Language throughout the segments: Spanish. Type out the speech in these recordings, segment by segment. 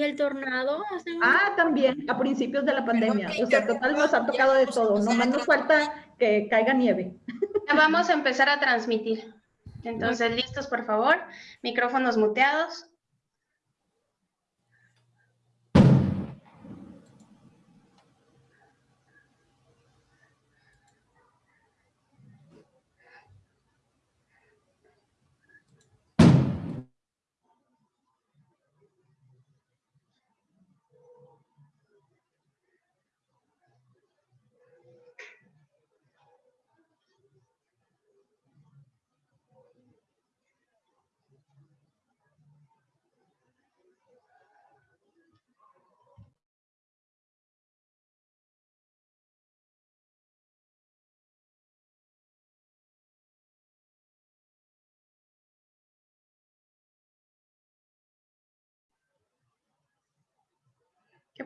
¿Y el tornado? Ah, también, a principios de la pandemia. o sea, total nos ha tocado de todo. Nomás nos falta que caiga nieve. Ya vamos a empezar a transmitir. Entonces, listos, por favor. Micrófonos muteados.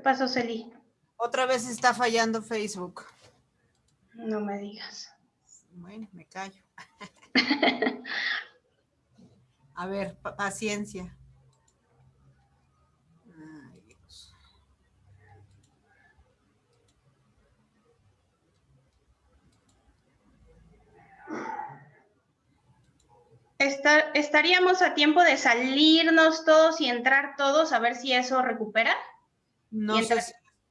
Pasó, Celi? Otra vez está fallando Facebook. No me digas. Bueno, me callo. A ver, paciencia. ¿Estaríamos a tiempo de salirnos todos y entrar todos a ver si eso recupera? No sé,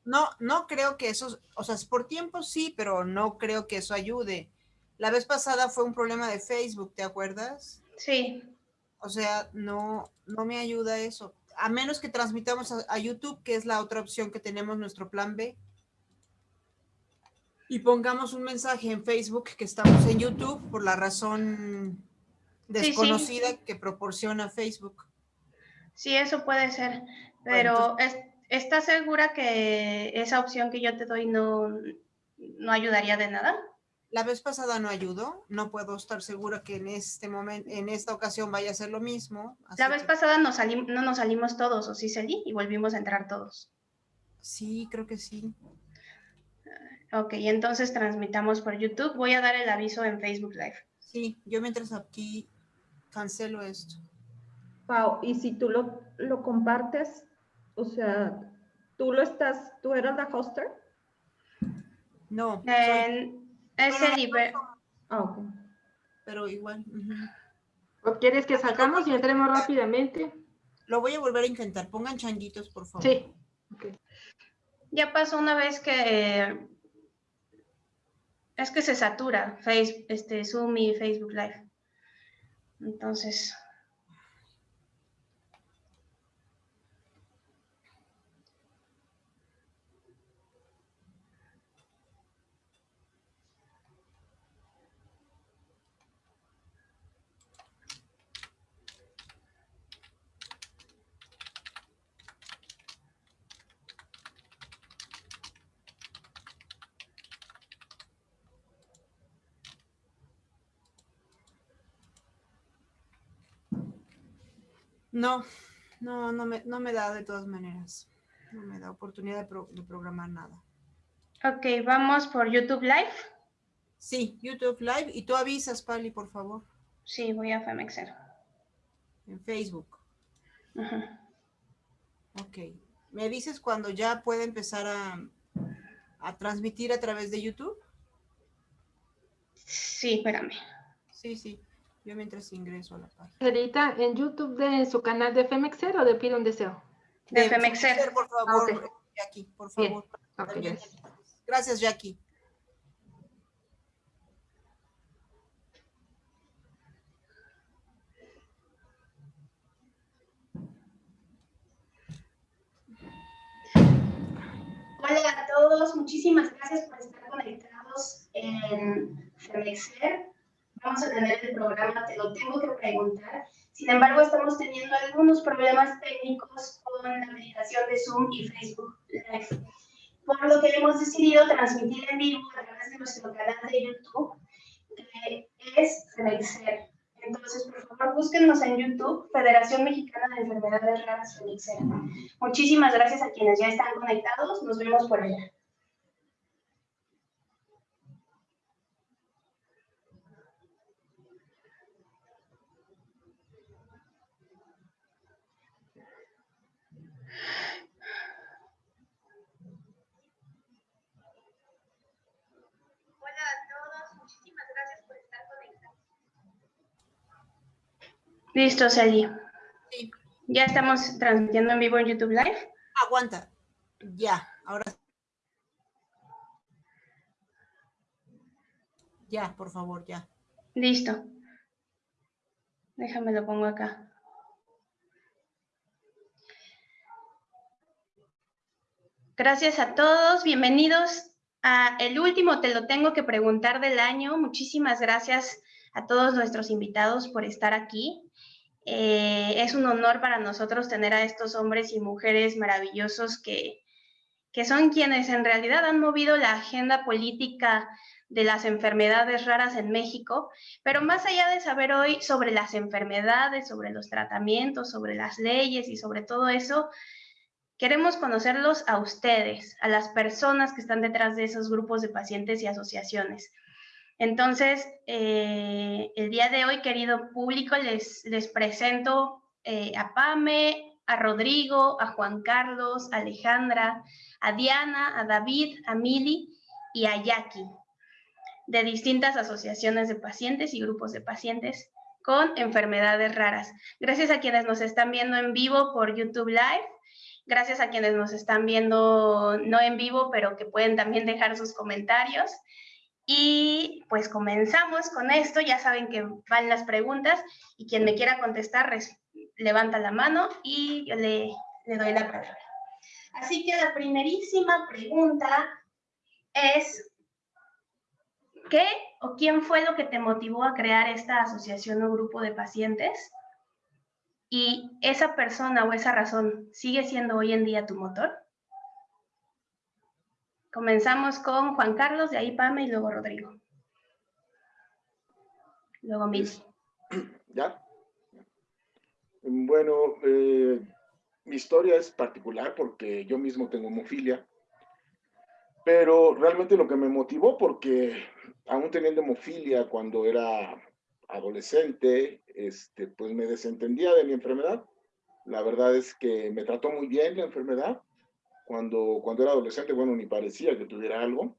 no, no creo que eso, o sea, por tiempo sí, pero no creo que eso ayude. La vez pasada fue un problema de Facebook, ¿te acuerdas? Sí. O sea, no, no me ayuda eso. A menos que transmitamos a, YouTube, que es la otra opción que tenemos, nuestro plan B. Y pongamos un mensaje en Facebook que estamos en YouTube por la razón desconocida que proporciona Facebook. Sí, eso puede ser, pero es, ¿Estás segura que esa opción que yo te doy no, no ayudaría de nada? La vez pasada no ayudó, no puedo estar segura que en este momento, en esta ocasión vaya a ser lo mismo. La vez pasada no nos salimos todos, ¿o sí salí? Y volvimos a entrar todos. Sí, creo que sí. Ok, entonces transmitamos por YouTube. Voy a dar el aviso en Facebook Live. Sí, yo mientras aquí cancelo esto. Pau, y si tú lo, lo compartes, o sea, ¿tú lo estás, tú eras la hoster? No. es el Ah, ok. Pero igual. ¿O quieres que sacamos y entremos rápidamente? Lo voy a volver a intentar. Pongan changuitos, por favor. Sí. Ya pasó una vez que es que se satura face, este, Zoom y Facebook Live. Entonces, No, no, no me, no me da de todas maneras. No me da oportunidad de, programar nada. Ok, vamos por YouTube Live. Sí, YouTube Live. Y tú avisas, Pali, por favor. Sí, voy a Femexer. En Facebook. Ok. ¿Me dices cuando ya puede empezar a, a transmitir a través de YouTube? Sí, espérame. Sí, sí. Yo mientras ingreso a la página. Edita en YouTube de su canal de Femexer o de Pido un Deseo. De, Femexer. Por favor, Jackie, por favor. gracias. Jackie. Hola a todos, muchísimas gracias por estar conectados en Femexer vamos a tener el programa, te lo tengo que preguntar. Sin embargo, estamos teniendo algunos problemas técnicos con la meditación de Zoom y Facebook Live. Por lo que hemos decidido transmitir en vivo a través de nuestro canal de YouTube, que es Felixer. Entonces, por favor, búsquenos en YouTube, Federación Mexicana de Enfermedades Raras Felixer. Muchísimas gracias a quienes ya están conectados. Nos vemos por allá. Hola a todos, muchísimas gracias por estar presentes. Listo, Sally. Sí. Ya estamos transmitiendo en vivo en YouTube Live. Aguanta. Ya, ahora. Ya, por favor, ya. Listo. Déjame lo pongo acá. Gracias a todos, bienvenidos a el último Te lo tengo que preguntar del año. Muchísimas gracias a todos nuestros invitados por estar aquí. Eh, es un honor para nosotros tener a estos hombres y mujeres maravillosos que, que son quienes en realidad han movido la agenda política de las enfermedades raras en México, pero más allá de saber hoy sobre las enfermedades, sobre los tratamientos, sobre las leyes y sobre todo eso, queremos conocerlos a ustedes, a las personas que están detrás de esos grupos de pacientes y asociaciones. Entonces, eh, el día de hoy, querido público, les, les presento eh, a Pame, a Rodrigo, a Juan Carlos, a Alejandra, a Diana, a David, a Mili y a Jackie de distintas asociaciones de pacientes y grupos de pacientes con enfermedades raras. Gracias a quienes nos están viendo en vivo por YouTube Live, gracias a quienes nos están viendo no en vivo, pero que pueden también dejar sus comentarios. Y pues comenzamos con esto, ya saben que van las preguntas y quien me quiera contestar levanta la mano y yo le, le doy la palabra. Así que la primerísima pregunta es, ¿qué o quién fue lo que te motivó a crear esta asociación o grupo de pacientes? Y esa persona o esa razón sigue siendo hoy en día tu motor. Comenzamos con Juan Carlos, de ahí Pame y luego Rodrigo. Luego Mil. ¿Ya? Bueno, eh, mi historia es particular porque yo mismo tengo hemofilia, pero realmente lo que me motivó porque aún teniendo hemofilia cuando era adolescente, este, pues me desentendía de mi enfermedad. La verdad es que me trató muy bien la enfermedad. Cuando, cuando era adolescente, bueno, ni parecía que tuviera algo.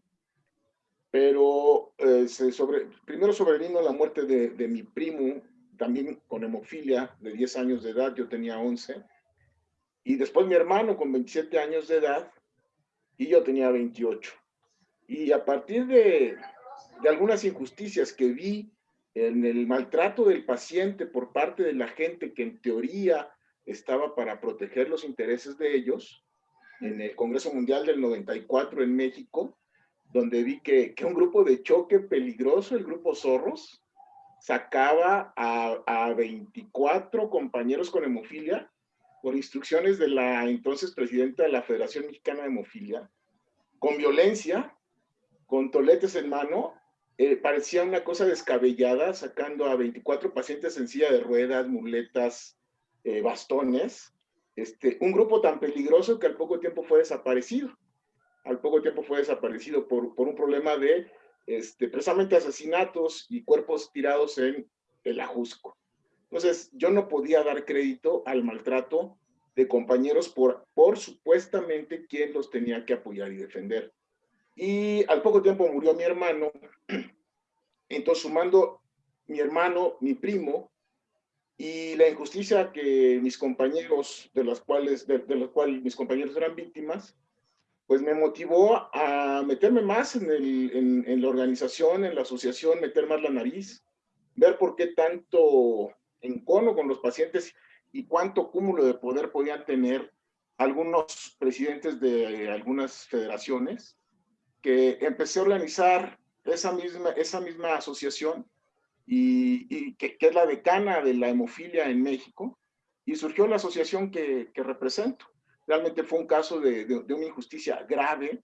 Pero eh, sobre, primero sobrevino la muerte de, de mi primo, también con hemofilia, de 10 años de edad, yo tenía 11. Y después mi hermano con 27 años de edad y yo tenía 28. Y a partir de, de algunas injusticias que vi en el maltrato del paciente por parte de la gente que en teoría estaba para proteger los intereses de ellos, en el Congreso Mundial del 94 en México, donde vi que, que un grupo de choque peligroso, el grupo Zorros, sacaba a, a 24 compañeros con hemofilia por instrucciones de la entonces presidenta de la Federación Mexicana de Hemofilia, con violencia, con toletes en mano, eh, parecía una cosa descabellada, sacando a 24 pacientes en silla de ruedas, muletas, eh, bastones, este, un grupo tan peligroso que al poco tiempo fue desaparecido. Al poco tiempo fue desaparecido por, por un problema de este, precisamente asesinatos y cuerpos tirados en el Ajusco. Entonces, yo no podía dar crédito al maltrato de compañeros por, por supuestamente quien los tenía que apoyar y defender. Y al poco tiempo murió mi hermano, entonces sumando mi hermano, mi primo, y la injusticia que mis compañeros, de los cuales, de, los cuales mis compañeros eran víctimas, pues me motivó a meterme más en, el, en, en, la organización, en la asociación, meter más la nariz, ver por qué tanto encono con los pacientes y cuánto cúmulo de poder podían tener algunos presidentes de algunas federaciones, que empecé a organizar esa misma, esa misma asociación y, que, es la decana de la hemofilia en México, y surgió la asociación que, que represento. Realmente fue un caso de, de, de una injusticia grave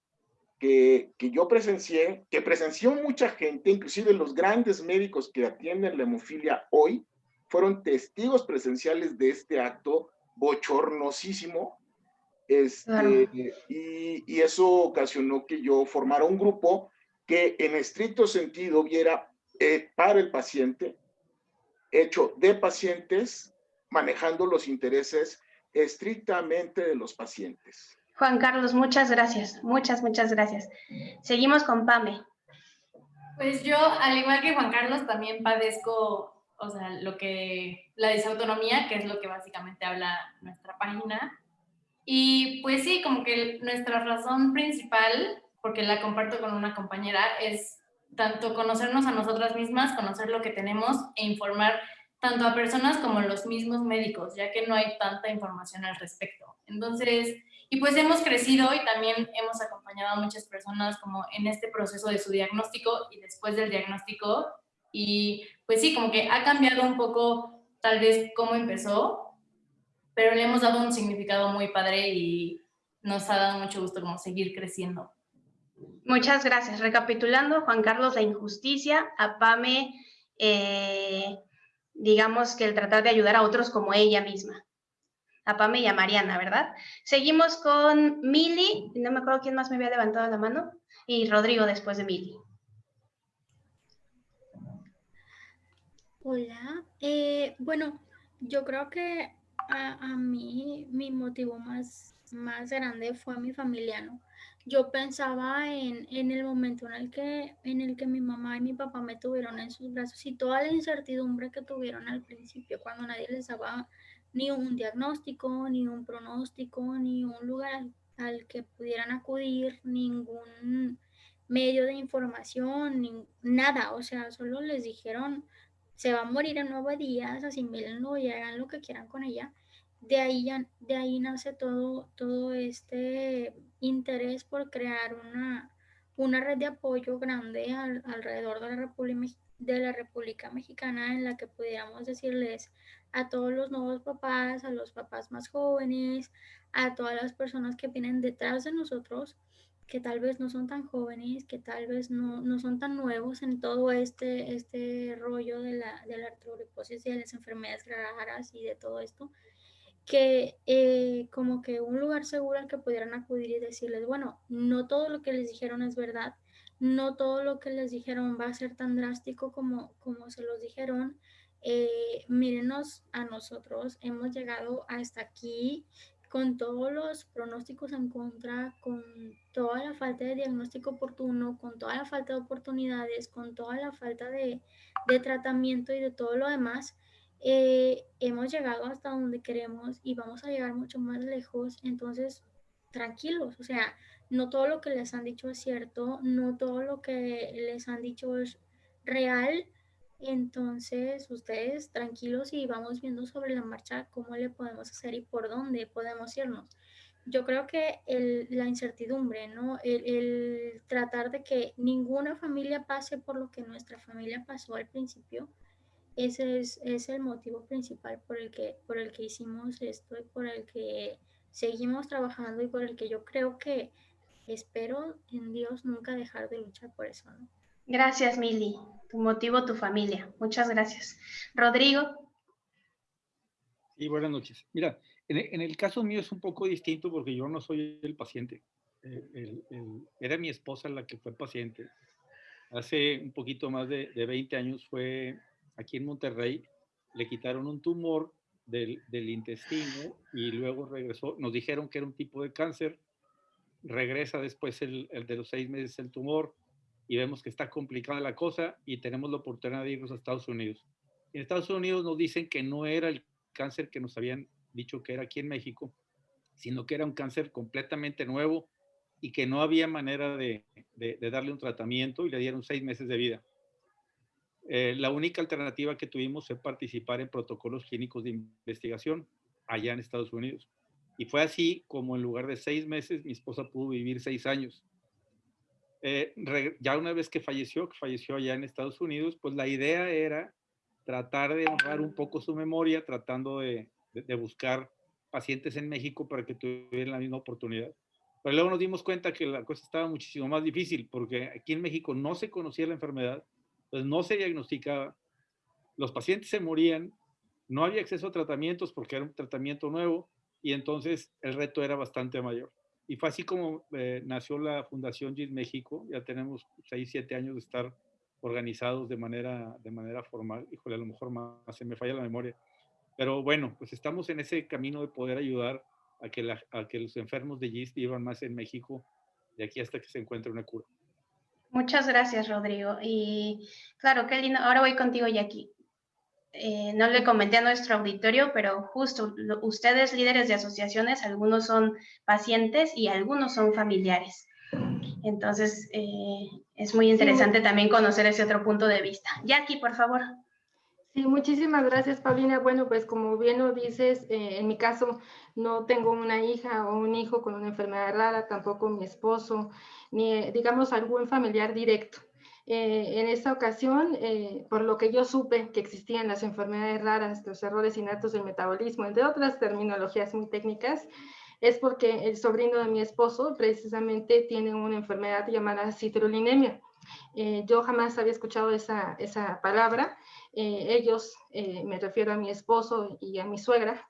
que, que, yo presencié, que presenció mucha gente, inclusive los grandes médicos que atienden la hemofilia hoy, fueron testigos presenciales de este acto bochornosísimo. Este, claro. y, y, eso ocasionó que yo formara un grupo que en estricto sentido viera eh, para el paciente, hecho de pacientes, manejando los intereses estrictamente de los pacientes. Juan Carlos, muchas gracias, muchas, muchas gracias. Seguimos con Pame. Pues yo, al igual que Juan Carlos, también padezco o sea, lo que, la disautonomía, que es lo que básicamente habla nuestra página. Y pues sí, como que nuestra razón principal, porque la comparto con una compañera, es tanto conocernos a nosotras mismas, conocer lo que tenemos e informar tanto a personas como a los mismos médicos, ya que no hay tanta información al respecto. Entonces, y pues hemos crecido y también hemos acompañado a muchas personas como en este proceso de su diagnóstico y después del diagnóstico. Y pues sí, como que ha cambiado un poco tal vez cómo empezó, pero le hemos dado un significado muy padre y nos ha dado mucho gusto como seguir creciendo. Muchas gracias. Recapitulando, Juan Carlos, la injusticia, a Pame, eh, digamos que el tratar de ayudar a otros como ella misma a Pame y a Mariana, ¿verdad? Seguimos con Mili, no me acuerdo quién más me había levantado la mano, y Rodrigo después de Mili. Hola, eh, bueno, yo creo que a, mí mi motivo más, más grande fue mi familia, ¿no? Yo pensaba en, en, el momento en el, que, en el que mi mamá y mi papá me tuvieron en sus brazos y toda la incertidumbre que tuvieron al principio, cuando nadie les daba ni un diagnóstico, ni un pronóstico, ni un lugar al, que pudieran acudir, ningún medio de información, ni, nada. O sea, solo les dijeron, se va a morir en nueve días, asimílenlo y hagan lo que quieran con ella. De ahí, de ahí nace todo, todo este interés por crear una, una red de apoyo grande alrededor de la, República, de la República Mexicana en la que pudiéramos decirles a todos los nuevos papás, a los papás más jóvenes, a todas las personas que vienen detrás de nosotros, que tal vez no son tan jóvenes, que tal vez no, no son tan nuevos en todo este, este rollo de la, de la artrogriposis y de las enfermedades raras y de todo esto, que eh, como que un lugar seguro al que pudieran acudir y decirles, bueno, no todo lo que les dijeron es verdad, no todo lo que les dijeron va a ser tan drástico como, como se los dijeron, eh, mírenos a nosotros, hemos llegado hasta aquí con todos los pronósticos en contra, con toda la falta de diagnóstico oportuno, con toda la falta de oportunidades, con toda la falta de, tratamiento y de todo lo demás, eh, hemos llegado hasta donde queremos y vamos a llegar mucho más lejos. Entonces, tranquilos, o sea, no todo lo que les han dicho es cierto, no todo lo que les han dicho es real, entonces, ustedes tranquilos y vamos viendo sobre la marcha cómo le podemos hacer y por dónde podemos irnos. Yo creo que la incertidumbre, ¿no? El, tratar de que ninguna familia pase por lo que nuestra familia pasó al principio, ese es, el motivo principal por el, que, por el que hicimos esto y por el que seguimos trabajando y por el que yo creo que espero en Dios nunca dejar de luchar por eso. Gracias, Mili. Tu motivo, tu familia. Muchas gracias. Rodrigo. Sí, buenas noches. Mira, en, el caso mío es un poco distinto porque yo no soy el paciente. Eh, era mi esposa la que fue paciente. Hace un poquito más de, 20 años fue aquí en Monterrey, le quitaron un tumor del, intestino y luego regresó. Nos dijeron que era un tipo de cáncer. Regresa después el de los seis meses el tumor y vemos que está complicada la cosa y tenemos la oportunidad de irnos a Estados Unidos. En Estados Unidos nos dicen que no era el cáncer que nos habían dicho que era aquí en México, sino que era un cáncer completamente nuevo y que no había manera de, darle un tratamiento y le dieron seis meses de vida. Eh, la única alternativa que tuvimos fue participar en protocolos clínicos de investigación allá en Estados Unidos. Y fue así como en lugar de seis meses, mi esposa pudo vivir seis años. Eh, ya una vez que falleció, que falleció allá en Estados Unidos, pues la idea era tratar de honrar un poco su memoria, tratando de, buscar pacientes en México para que tuvieran la misma oportunidad. Pero luego nos dimos cuenta que la cosa estaba muchísimo más difícil, porque aquí en México no se conocía la enfermedad, pues no se diagnosticaba, los pacientes se morían, no había acceso a tratamientos porque era un tratamiento nuevo, y entonces el reto era bastante mayor. Y fue así como eh, nació la Fundación GIS México. Ya tenemos 6, 7 años de estar organizados de manera, de manera formal. Híjole, a lo mejor más se me falla la memoria. Pero bueno, pues estamos en ese camino de poder ayudar a que, la, a que los enfermos de GIS vivan más en México de aquí hasta que se encuentre una cura. Muchas gracias, Rodrigo. Y claro, qué lindo. Ahora voy contigo, Jackie. Eh, no le comenté a nuestro auditorio, pero justo ustedes líderes de asociaciones, algunos son pacientes y algunos son familiares. Entonces, eh, es muy interesante también conocer ese otro punto de vista. Jackie, por favor. Sí, muchísimas gracias, Paulina. Bueno, pues como bien lo dices, eh, en mi caso no tengo una hija o un hijo con una enfermedad rara, tampoco mi esposo, ni digamos algún familiar directo. Eh, en esta ocasión, eh, por lo que yo supe que existían las enfermedades raras, los errores innatos del metabolismo, entre otras terminologías muy técnicas, es porque el sobrino de mi esposo precisamente tiene una enfermedad llamada citrullinemia. Eh, yo jamás había escuchado esa, esa palabra. ellos, me refiero a mi esposo y a mi suegra,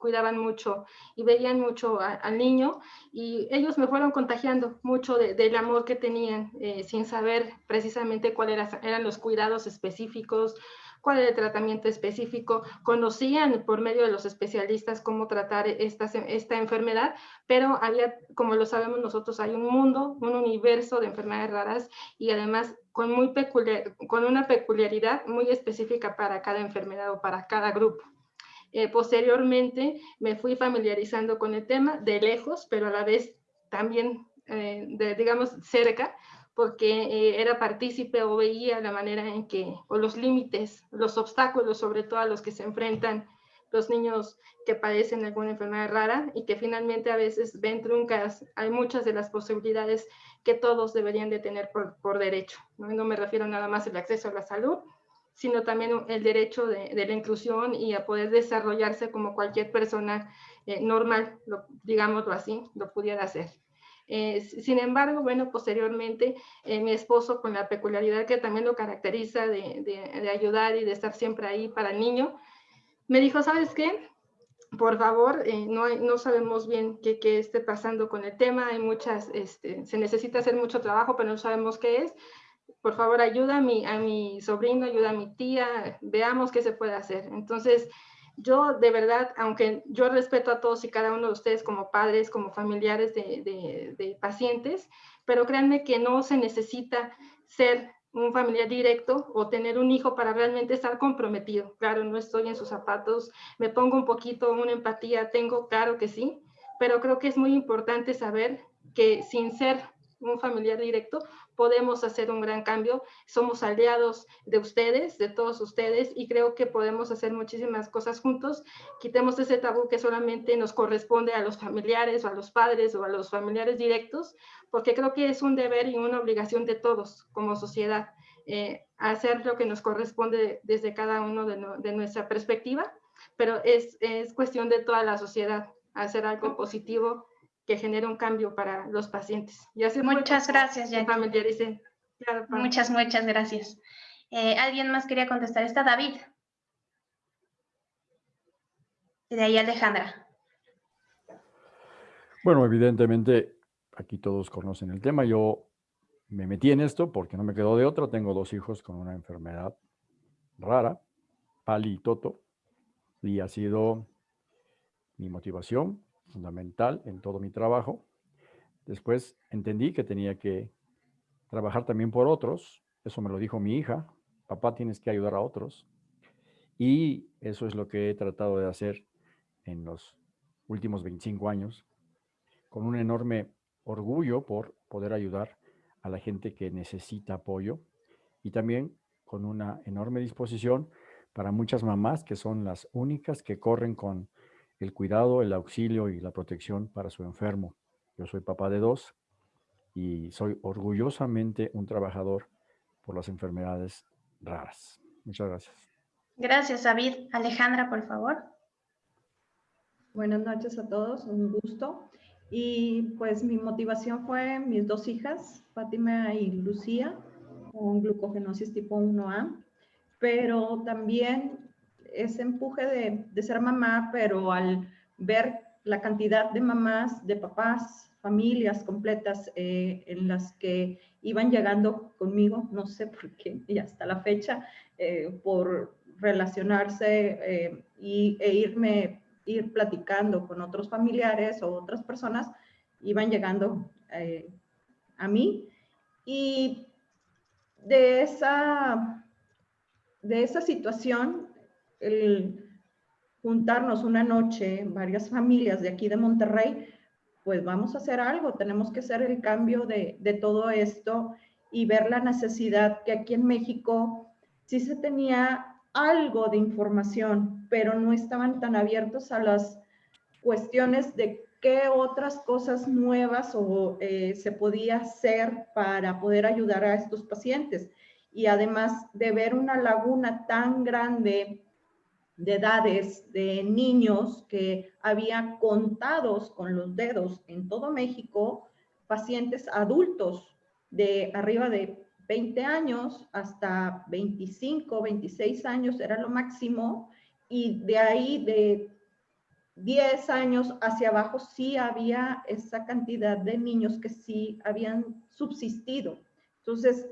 cuidaban mucho y veían mucho al niño y ellos me fueron contagiando mucho del amor que tenían eh, sin saber precisamente cuáles eran los cuidados específicos, cuál era el tratamiento específico, conocían por medio de los especialistas cómo tratar esta, esta enfermedad, pero había, como lo sabemos nosotros, hay un mundo, un universo de enfermedades raras y además con, muy peculiar, con una peculiaridad muy específica para cada enfermedad o para cada grupo. Eh, posteriormente me fui familiarizando con el tema de lejos, pero a la vez también, eh, de, digamos, cerca, porque eh, era partícipe o veía la manera en que, o los límites, los obstáculos, sobre todo a los que se enfrentan los niños que padecen alguna enfermedad rara y que finalmente a veces ven truncas, hay muchas de las posibilidades que todos deberían de tener por, por derecho. ¿no? no me refiero nada más al acceso a la salud, sino también el derecho de, la inclusión y a poder desarrollarse como cualquier persona eh, normal, lo, digámoslo así, lo pudiera hacer. Eh, sin embargo, bueno, posteriormente eh, mi esposo, con la peculiaridad que también lo caracteriza de, ayudar y de estar siempre ahí para el niño, me dijo, ¿sabes qué? Por favor, no, no sabemos bien qué, qué, esté pasando con el tema, hay muchas, este, se necesita hacer mucho trabajo, pero no sabemos qué es por favor ayuda a mi, a mi sobrino, ayuda a mi tía, veamos qué se puede hacer. Entonces, yo de verdad, aunque yo respeto a todos y cada uno de ustedes como padres, como familiares de, de, pacientes, pero créanme que no se necesita ser un familiar directo o tener un hijo para realmente estar comprometido. Claro, no estoy en sus zapatos, me pongo un poquito una empatía, tengo, claro que sí, pero creo que es muy importante saber que sin ser un familiar directo, podemos hacer un gran cambio. Somos aliados de ustedes, de todos ustedes, y creo que podemos hacer muchísimas cosas juntos. Quitemos ese tabú que solamente nos corresponde a los familiares o a los padres o a los familiares directos, porque creo que es un deber y una obligación de todos como sociedad eh, hacer lo que nos corresponde desde cada uno de, de nuestra perspectiva, pero es, es cuestión de toda la sociedad hacer algo positivo que genere un cambio para los pacientes. Y muchas gracias, ya. muchas, muchas gracias. Eh, ¿Alguien más quería contestar? Está David. Y de ahí Alejandra. Bueno, evidentemente aquí todos conocen el tema. Yo me metí en esto porque no me quedó de otro. Tengo dos hijos con una enfermedad rara, Pali y Toto, y ha sido mi motivación fundamental en todo mi trabajo. Después entendí que tenía que trabajar también por otros. Eso me lo dijo mi hija. Papá, tienes que ayudar a otros. Y eso es lo que he tratado de hacer en los últimos 25 años, con un enorme orgullo por poder ayudar a la gente que necesita apoyo y también con una enorme disposición para muchas mamás que son las únicas que corren con el cuidado, el auxilio y la protección para su enfermo. Yo soy papá de dos y soy orgullosamente un trabajador por las enfermedades raras. Muchas gracias. Gracias, David. Alejandra, por favor. Buenas noches a todos, un gusto. Y pues mi motivación fue mis dos hijas, Fátima y Lucía, con glucogenosis tipo 1A, pero también ese empuje de, ser mamá, pero al ver la cantidad de mamás, de papás, familias completas eh, en las que iban llegando conmigo, no sé por qué, y hasta la fecha, eh, por relacionarse eh, y, e irme, ir platicando con otros familiares o otras personas, iban llegando a mí. Y de esa, de esa situación el juntarnos una noche, varias familias de aquí de Monterrey, pues vamos a hacer algo, tenemos que hacer el cambio de, de todo esto y ver la necesidad que aquí en México sí se tenía algo de información, pero no estaban tan abiertos a las cuestiones de qué otras cosas nuevas o eh, se podía hacer para poder ayudar a estos pacientes. Y además de ver una laguna tan grande de edades de niños que había contados con los dedos en todo México, pacientes adultos de arriba de 20 años hasta 25, 26 años era lo máximo y de ahí de 10 años hacia abajo sí había esa cantidad de niños que sí habían subsistido. Entonces,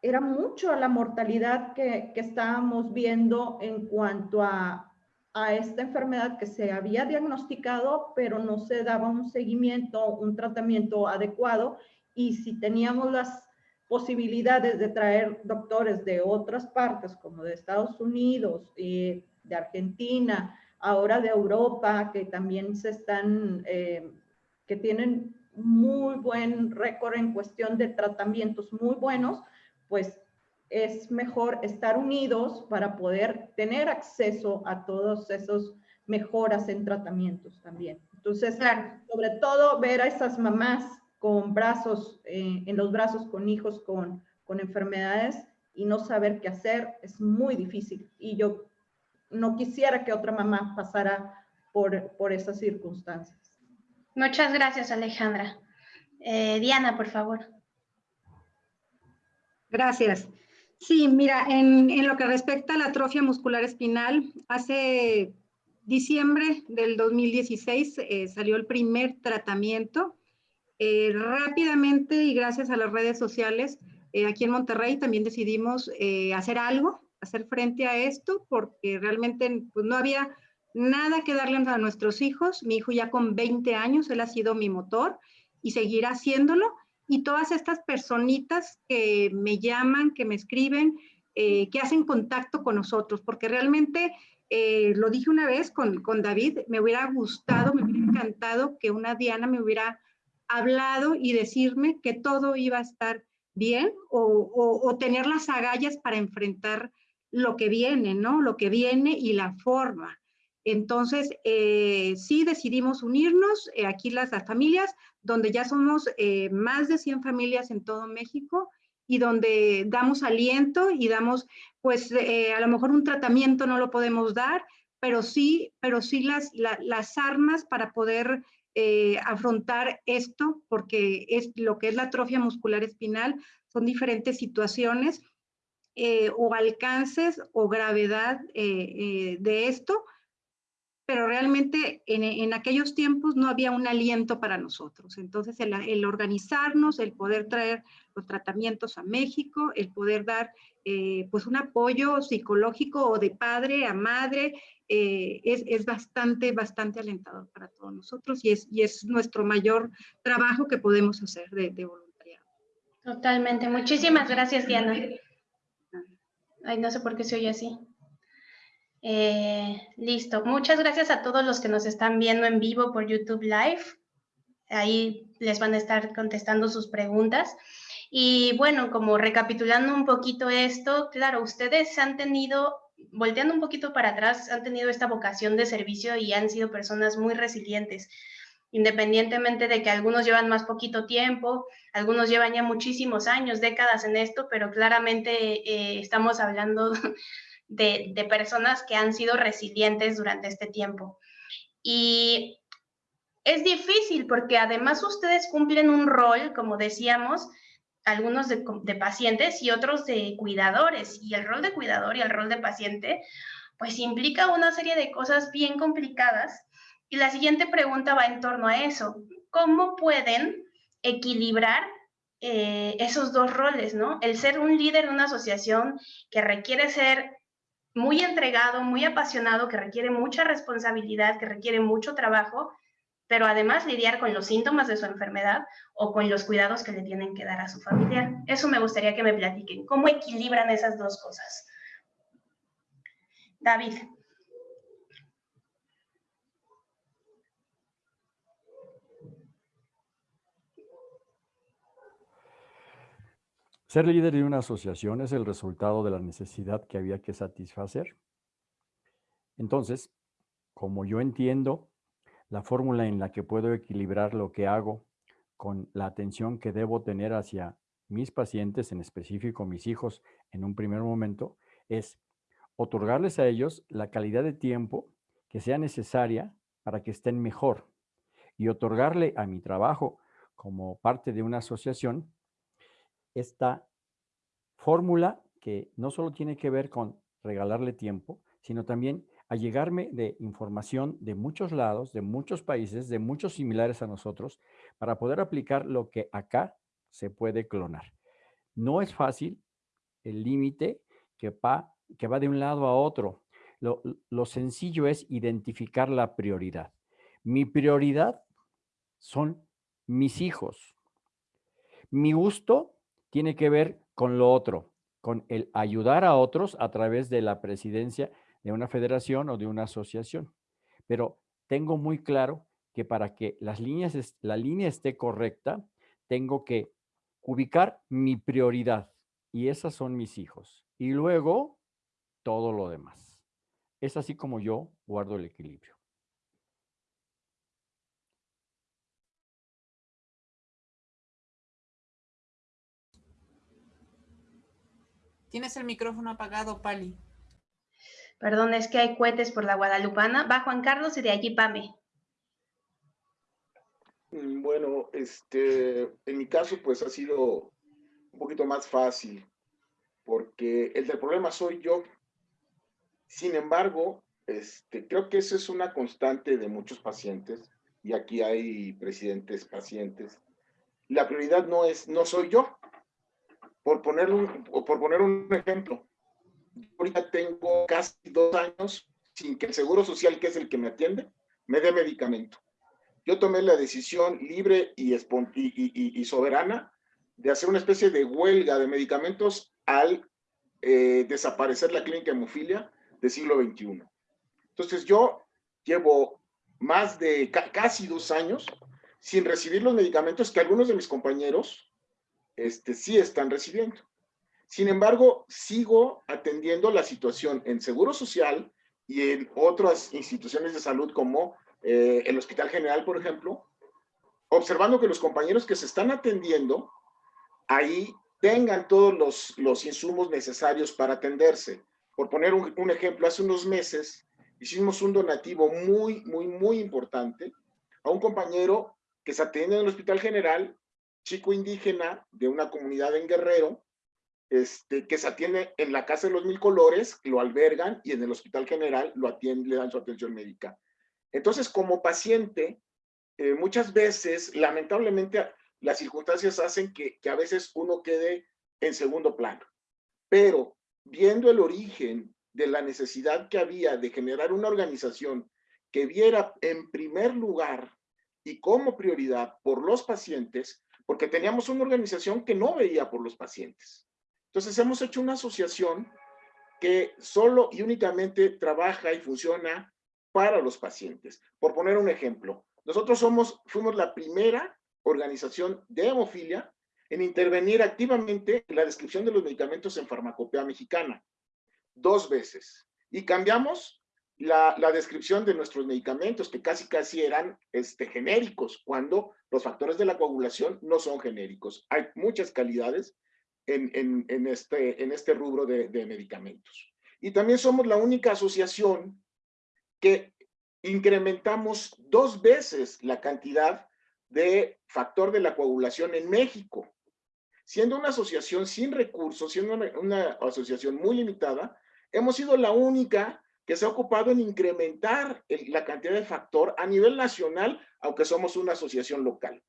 era mucho la mortalidad que, estábamos viendo en cuanto a, a, esta enfermedad que se había diagnosticado, pero no se daba un seguimiento, un tratamiento adecuado. Y si teníamos las posibilidades de traer doctores de otras partes, como de Estados Unidos, eh, de Argentina, ahora de Europa, que también se están, eh, que tienen muy buen récord en cuestión de tratamientos muy buenos, pues es mejor estar unidos para poder tener acceso a todos esos mejoras en tratamientos también. Entonces, sobre todo ver a esas mamás con brazos, eh, en los brazos con hijos con, con enfermedades y no saber qué hacer es muy difícil. Y yo no quisiera que otra mamá pasara por, por esas circunstancias. Muchas gracias, Alejandra. Eh, Diana, por favor. Gracias. Sí, mira, en, en, lo que respecta a la atrofia muscular espinal, hace diciembre del 2016 eh, salió el primer tratamiento. Eh, rápidamente y gracias a las redes sociales, aquí en Monterrey también decidimos hacer algo hacer frente a esto porque realmente pues, no había nada que darle a nuestros hijos. Mi hijo ya con 20 años, él ha sido mi motor y seguirá haciéndolo. Y todas estas personitas que me llaman, que me escriben, eh, que hacen contacto con nosotros, porque realmente, eh, lo dije una vez con, con David, me hubiera gustado, me hubiera encantado que una Diana me hubiera hablado y decirme que todo iba a estar bien o, o tener las agallas para enfrentar lo que viene, ¿no? Lo que viene y la forma. Entonces, eh, sí decidimos unirnos, eh, aquí las, familias, donde ya somos eh, más de 100 familias en todo México y donde damos aliento y damos, pues, a lo mejor un tratamiento no lo podemos dar, pero sí, pero sí las, las armas para poder afrontar esto, porque es lo que es la atrofia muscular espinal, son diferentes situaciones o alcances o gravedad de esto, pero realmente en, aquellos tiempos no había un aliento para nosotros. Entonces, el, organizarnos, el poder traer los tratamientos a México, el poder dar pues un apoyo psicológico o de padre a madre, es, bastante, bastante alentador para todos nosotros y es, y es nuestro mayor trabajo que podemos hacer de, de voluntariado. Totalmente. Muchísimas gracias, Diana. Ay, no sé por qué se oye así. Eh, listo. Muchas gracias a todos los que nos están viendo en vivo por YouTube Live. Ahí les van a estar contestando sus preguntas. Y bueno, como recapitulando un poquito esto, claro, ustedes han tenido, volteando un poquito para atrás, han tenido esta vocación de servicio y han sido personas muy resilientes independientemente de que algunos llevan más poquito tiempo, algunos llevan ya muchísimos años, décadas en esto, pero claramente eh, estamos hablando de, personas que han sido resilientes durante este tiempo. Y es difícil porque además ustedes cumplen un rol, como decíamos, algunos de, de pacientes y otros de cuidadores. Y el rol de cuidador y el rol de paciente, pues implica una serie de cosas bien complicadas y la siguiente pregunta va en torno a eso. ¿Cómo pueden equilibrar eh, esos dos roles, ¿no? El ser un líder de una asociación que requiere ser muy entregado, muy apasionado, que requiere mucha responsabilidad, que requiere mucho trabajo, pero además lidiar con los síntomas de su enfermedad o con los cuidados que le tienen que dar a su familiar. Eso me gustaría que me platiquen. ¿Cómo equilibran esas dos cosas? David. Ser líder de una asociación es el resultado de la necesidad que había que satisfacer. Entonces, como yo entiendo la fórmula en la que puedo equilibrar lo que hago con la atención que debo tener hacia mis pacientes, en específico mis hijos, en un primer momento, es otorgarles a ellos la calidad de tiempo que sea necesaria para que estén mejor y otorgarle a mi trabajo como parte de una asociación esta fórmula que no solo tiene que ver con regalarle tiempo, sino también a llegarme de información de muchos lados, de muchos países, de muchos similares a nosotros, para poder aplicar lo que acá se puede clonar. No es fácil el límite que va, de un lado a otro. Lo sencillo es identificar la prioridad. Mi prioridad son mis hijos. Mi gusto tiene que ver con lo otro, con el ayudar a otros a través de la presidencia de una federación o de una asociación. Pero tengo muy claro que para que las líneas, la línea esté correcta, tengo que ubicar mi prioridad y esas son mis hijos. Y luego todo lo demás. Es así como yo guardo el equilibrio. Tienes el micrófono apagado, Pali. Perdón, es que hay cohetes por la Guadalupana. Va Juan Carlos y de allí Pame. Mm, bueno, este, en mi caso, pues ha sido un poquito más fácil, porque el del problema soy yo. Sin embargo, este, creo que eso es una constante de muchos pacientes, y aquí hay presidentes pacientes. La prioridad no es, no soy yo. Por poner un, por poner un ejemplo, ahorita tengo casi dos años sin que el Seguro Social, que es el que me atiende, me dé medicamento. Yo tomé la decisión libre y, y, y soberana de hacer una especie de huelga de medicamentos al eh, desaparecer la clínica hemofilia del siglo XXI. Entonces yo llevo más de casi dos años sin recibir los medicamentos que algunos de mis compañeros este, sí están recibiendo. Sin embargo, sigo atendiendo la situación en Seguro Social y en otras instituciones de salud como eh, el Hospital General, por ejemplo, observando que los compañeros que se están atendiendo ahí tengan todos los, los insumos necesarios para atenderse. Por poner un, un ejemplo, hace unos meses hicimos un donativo muy, muy, muy importante a un compañero que se atiende en el Hospital General, chico indígena de una comunidad en Guerrero, este, que se atiende en la Casa de los Mil Colores, lo albergan y en el Hospital General lo atienden, le dan su atención médica. Entonces, como paciente, eh, muchas veces, lamentablemente, las circunstancias hacen que, que a veces uno quede en segundo plano. Pero viendo el origen de la necesidad que había de generar una organización que viera en primer lugar y como prioridad por los pacientes, porque teníamos una organización que no veía por los pacientes. Entonces hemos hecho una asociación que solo y únicamente trabaja y funciona para los pacientes. Por poner un ejemplo, nosotros somos, fuimos la primera organización de hemofilia en intervenir activamente en la descripción de los medicamentos en farmacopea mexicana, dos veces. Y cambiamos la, descripción de nuestros medicamentos, que casi casi eran este, genéricos, cuando los factores de la coagulación no son genéricos. Hay muchas calidades en, este, en este rubro de, medicamentos. Y también somos la única asociación que incrementamos dos veces la cantidad de factor de la coagulación en México. Siendo una asociación sin recursos, siendo una, asociación muy limitada, hemos sido la única que se ha ocupado en incrementar la cantidad de factor a nivel nacional, aunque somos una asociación local.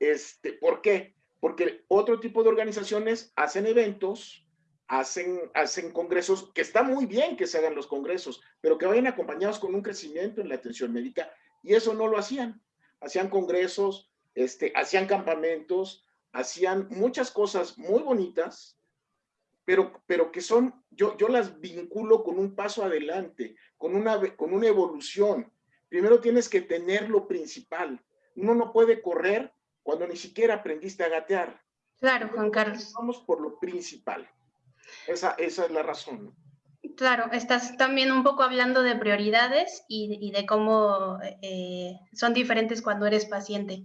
Este, ¿Por qué? porque otro tipo de organizaciones hacen eventos, hacen, hacen congresos, que está muy bien que se hagan los congresos, pero que vayan acompañados con un crecimiento en la atención médica, y eso no lo hacían. Hacían congresos, este, hacían campamentos, hacían muchas cosas muy bonitas, pero, pero que son, yo, yo las vinculo con un paso adelante, con una, con una evolución. Primero tienes que tener lo principal. Uno no puede correr cuando ni siquiera aprendiste a gatear. Claro, Juan Carlos. Vamos por lo principal. Esa, esa es la razón. Claro, estás también un poco hablando de prioridades y, de cómo eh, son diferentes cuando eres paciente.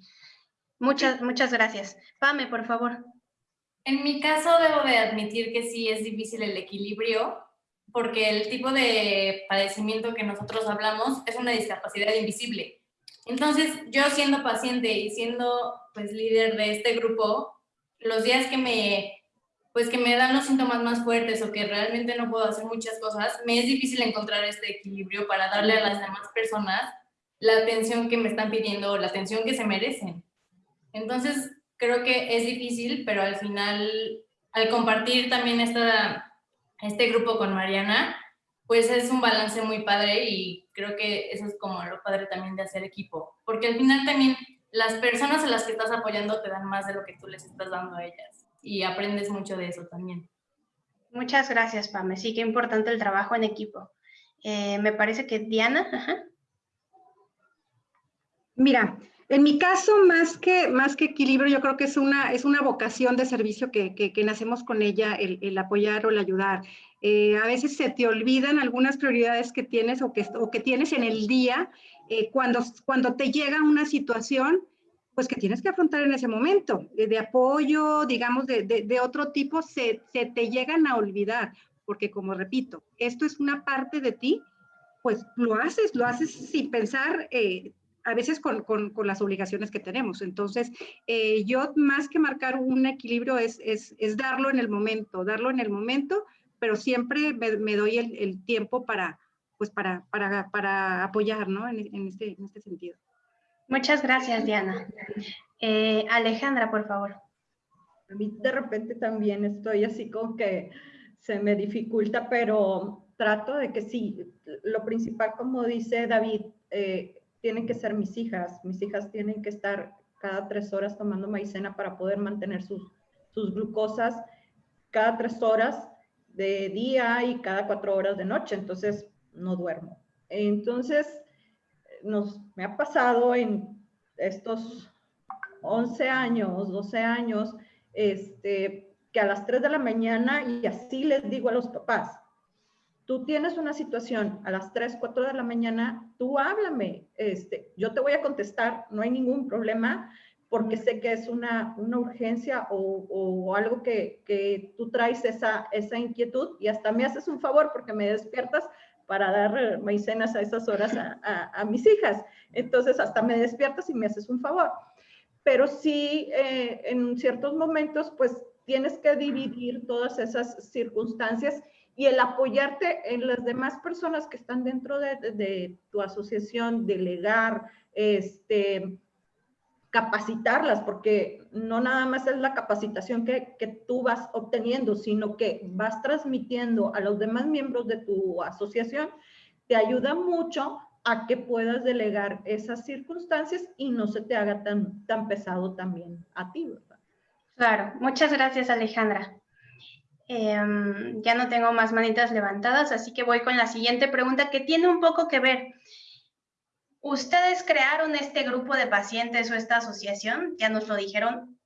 Muchas, muchas gracias. Pame, por favor. En mi caso debo de admitir que sí es difícil el equilibrio porque el tipo de padecimiento que nosotros hablamos es una discapacidad invisible. Entonces, yo siendo paciente y siendo pues líder de este grupo, los días que me pues que me dan los síntomas más fuertes o que realmente no puedo hacer muchas cosas, me es difícil encontrar este equilibrio para darle a las demás personas la atención que me están pidiendo o la atención que se merecen. Entonces, creo que es difícil, pero al final, al compartir también esta, este grupo con Mariana, pues es un balance muy padre y creo que eso es como lo padre también de hacer equipo, porque al final también las personas a las que estás apoyando te dan más de lo que tú les estás dando a ellas y aprendes mucho de eso también. Muchas gracias, Pame. Sí, qué importante el trabajo en equipo. Eh, me parece que Diana. Mira, en mi caso, más que, más que equilibrio, yo creo que es una, es una vocación de servicio que, que, nacemos con ella, el, apoyar o el ayudar. Eh, a veces se te olvidan algunas prioridades que tienes o que, o que tienes en el día eh, cuando, cuando te llega una situación pues que tienes que afrontar en ese momento, de, apoyo, digamos, de, de, otro tipo, se, se, te llegan a olvidar, porque como repito, esto es una parte de ti, pues lo haces, lo haces sin pensar, eh, a veces con, con, con, las obligaciones que tenemos. Entonces, eh, yo más que marcar un equilibrio es, es, es, darlo en el momento, darlo en el momento, pero siempre me, me doy el, el, tiempo para, pues para, para, para apoyar, ¿no? En, en, este, en este sentido. Muchas gracias, Diana. Eh, Alejandra, por favor. A mí de repente también estoy así como que se me dificulta, pero trato de que sí, lo principal, como dice David, eh, tienen que ser mis hijas. Mis hijas tienen que estar cada tres horas tomando maicena para poder mantener sus, sus glucosas cada tres horas de día y cada cuatro horas de noche, entonces no duermo. Entonces, nos, me ha pasado en estos 11 años, 12 años, este, que a las 3 de la mañana, y así les digo a los papás, tú tienes una situación a las 3, 4 de la mañana, tú háblame, este, yo te voy a contestar, no hay ningún problema, porque sé que es una, una urgencia o, o algo que, que, tú traes esa, esa inquietud y hasta me haces un favor porque me despiertas para dar maicenas a esas horas a, mis hijas. Entonces, hasta me despiertas y me haces un favor. Pero sí, eh, en ciertos momentos, pues tienes que dividir todas esas circunstancias y el apoyarte en las demás personas que están dentro de, tu asociación, delegar, este, capacitarlas, porque no nada más es la capacitación que, que, tú vas obteniendo, sino que vas transmitiendo a los demás miembros de tu asociación, te ayuda mucho a que puedas delegar esas circunstancias y no se te haga tan, tan pesado también a ti. Claro, muchas gracias Alejandra. Em, ya no tengo más manitas levantadas, así que voy con la siguiente pregunta que tiene un poco que ver Ustedes crearon este grupo de pacientes o esta asociación, ya nos lo dijeron,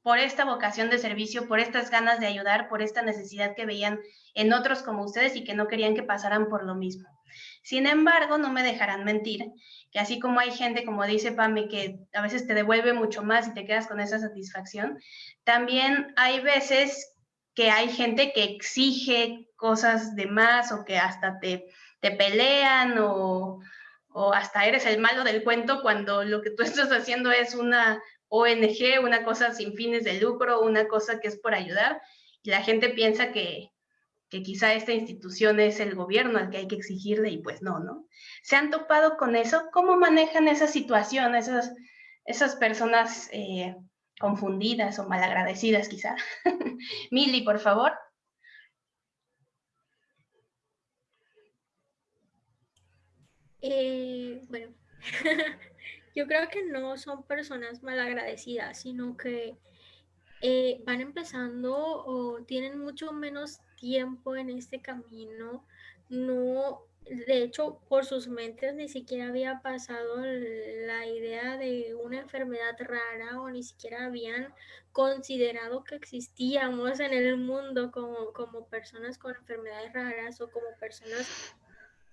por esta vocación de servicio, por estas ganas de ayudar, por esta necesidad que veían en otros como ustedes y que no querían que pasaran por lo mismo. Sin embargo, no me dejarán mentir, que así como hay gente, como dice Pame, que a veces te devuelve mucho más y te quedas con esa satisfacción, también hay veces que hay gente que exige cosas de más o que hasta te, te pelean o, o hasta eres el malo del cuento cuando lo que tú estás haciendo es una ONG, una cosa sin fines de lucro, una cosa que es por ayudar, y la gente piensa que, que quizá esta institución es el gobierno al que hay que exigirle y pues no, ¿no? ¿Se han topado con eso? ¿Cómo manejan esa situación, esas, esas personas eh, confundidas o malagradecidas quizá? Mili, por favor. Eh, bueno, yo creo que no son personas malagradecidas, sino que eh, van empezando o tienen mucho menos tiempo en este camino, no, de hecho, por sus mentes ni siquiera había pasado la idea de una enfermedad rara o ni siquiera habían considerado que existíamos en el mundo como, como personas con enfermedades raras o como personas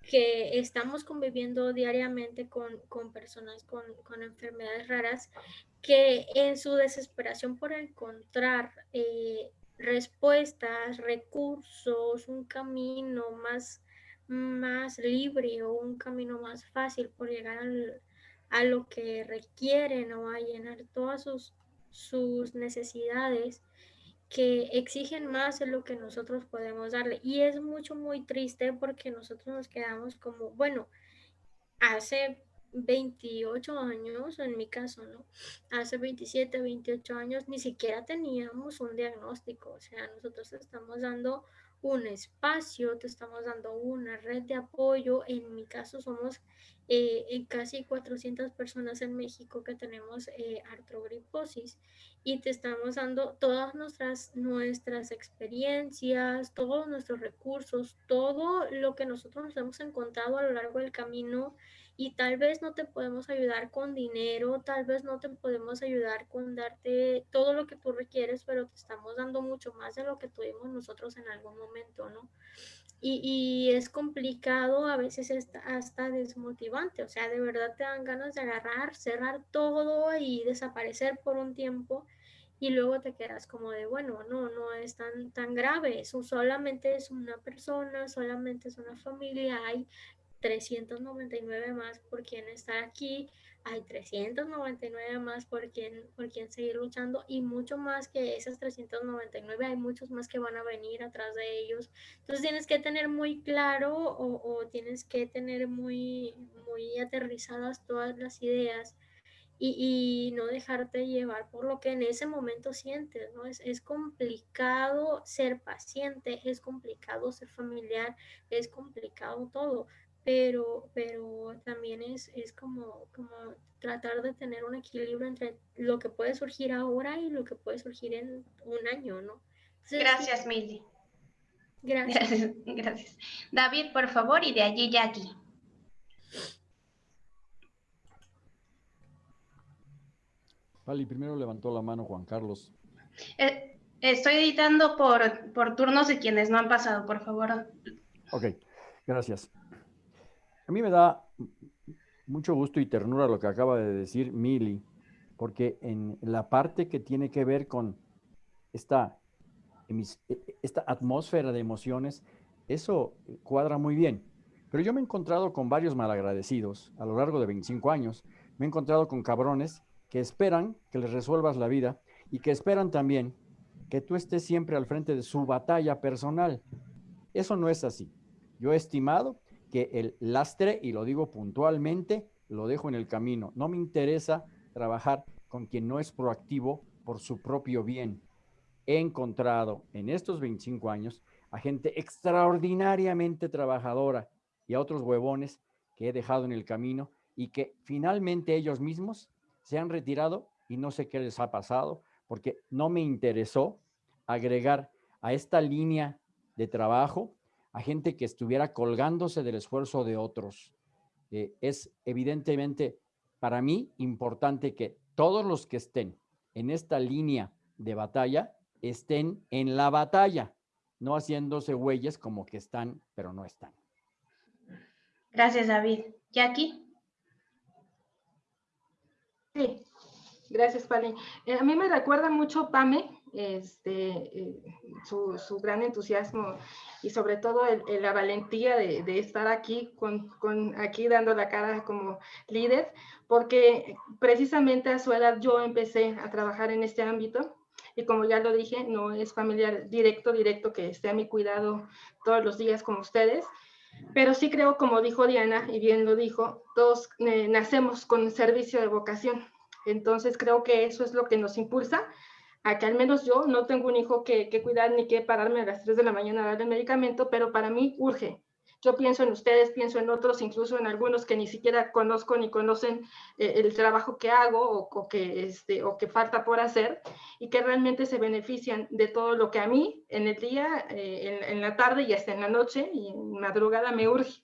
que estamos conviviendo diariamente con, con personas con, con, enfermedades raras que en su desesperación por encontrar eh, respuestas, recursos, un camino más, más libre o un camino más fácil por llegar a lo que requieren o a llenar todas sus, sus necesidades, que exigen más de lo que nosotros podemos darle. Y es mucho, muy triste porque nosotros nos quedamos como, bueno, hace 28 años, en mi caso, ¿no? Hace 27, 28 años ni siquiera teníamos un diagnóstico, o sea, nosotros estamos dando un espacio, te estamos dando una red de apoyo. En mi caso somos eh, casi 400 personas en México que tenemos eh, artrogriposis y te estamos dando todas nuestras, nuestras experiencias, todos nuestros recursos, todo lo que nosotros nos hemos encontrado a lo largo del camino y tal vez no te podemos ayudar con dinero, tal vez no te podemos ayudar con darte todo lo que tú requieres, pero te estamos dando mucho más de lo que tuvimos nosotros en algún momento, ¿no? Y, y es complicado, a veces hasta, hasta desmotivante, o sea, de verdad te dan ganas de agarrar, cerrar todo y desaparecer por un tiempo y luego te quedas como de, bueno, no, no es tan, tan grave, eso solamente es una persona, solamente es una familia, hay 399 más por quien estar aquí, hay 399 más por quien, por quien seguir luchando y mucho más que esas 399, hay muchos más que van a venir atrás de ellos. Entonces tienes que tener muy claro o, tienes que tener muy, muy aterrizadas todas las ideas y, y, no dejarte llevar por lo que en ese momento sientes, ¿no? Es, es complicado ser paciente, es complicado ser familiar, es complicado todo pero, pero también es, es como, como tratar de tener un equilibrio entre lo que puede surgir ahora y lo que puede surgir en un año, ¿no? gracias, Milly. Gracias. gracias. David, por favor, y de allí Jackie. Vale, primero levantó la mano Juan Carlos. Eh, estoy editando por, por turnos de quienes no han pasado, por favor. Ok, gracias. A mí me da mucho gusto y ternura lo que acaba de decir Mili, porque en la parte que tiene que ver con esta, e, e, esta atmósfera de emociones, eso cuadra muy bien. Pero yo me he encontrado con varios malagradecidos a lo largo de 25 años. Me he encontrado con cabrones que esperan que les resuelvas la vida y que esperan también que tú estés siempre al frente de su batalla personal. Eso no es así. Yo he estimado que el lastre, y lo digo puntualmente, lo dejo en el camino. No me interesa trabajar con quien no es proactivo por su propio bien. He encontrado en estos 25 años a gente extraordinariamente trabajadora y a otros huevones que he dejado en el camino y que finalmente ellos mismos se han retirado y no sé qué les ha pasado porque no me interesó agregar a esta línea de trabajo a gente que estuviera colgándose del esfuerzo de otros. Eh, es evidentemente para mí importante que todos los que estén en esta línea de batalla estén en la batalla, no haciéndose huellas como que están, pero no están. Gracias, David. Jackie. Sí, gracias, Pali. Eh, a mí me recuerda mucho Pame, este, eh, su, gran entusiasmo y sobre todo la valentía de, estar aquí, con, aquí dando la cara como líder, porque precisamente a su edad yo empecé a trabajar en este ámbito y como ya lo dije, no es familiar directo, directo que esté a mi cuidado todos los días con ustedes, pero sí creo, como dijo Diana, y bien lo dijo, todos eh, nacemos con servicio de vocación. Entonces creo que eso es lo que nos impulsa a que al menos yo no tengo un hijo que, que, cuidar ni que pararme a las 3 de la mañana a darle medicamento, pero para mí urge yo pienso en ustedes, pienso en otros, incluso en algunos que ni siquiera conozco ni conocen eh, el trabajo que hago o, que, este, o que falta por hacer y que realmente se benefician de todo lo que a mí en el día, eh, en, en, la tarde y hasta en la noche y en madrugada me urge.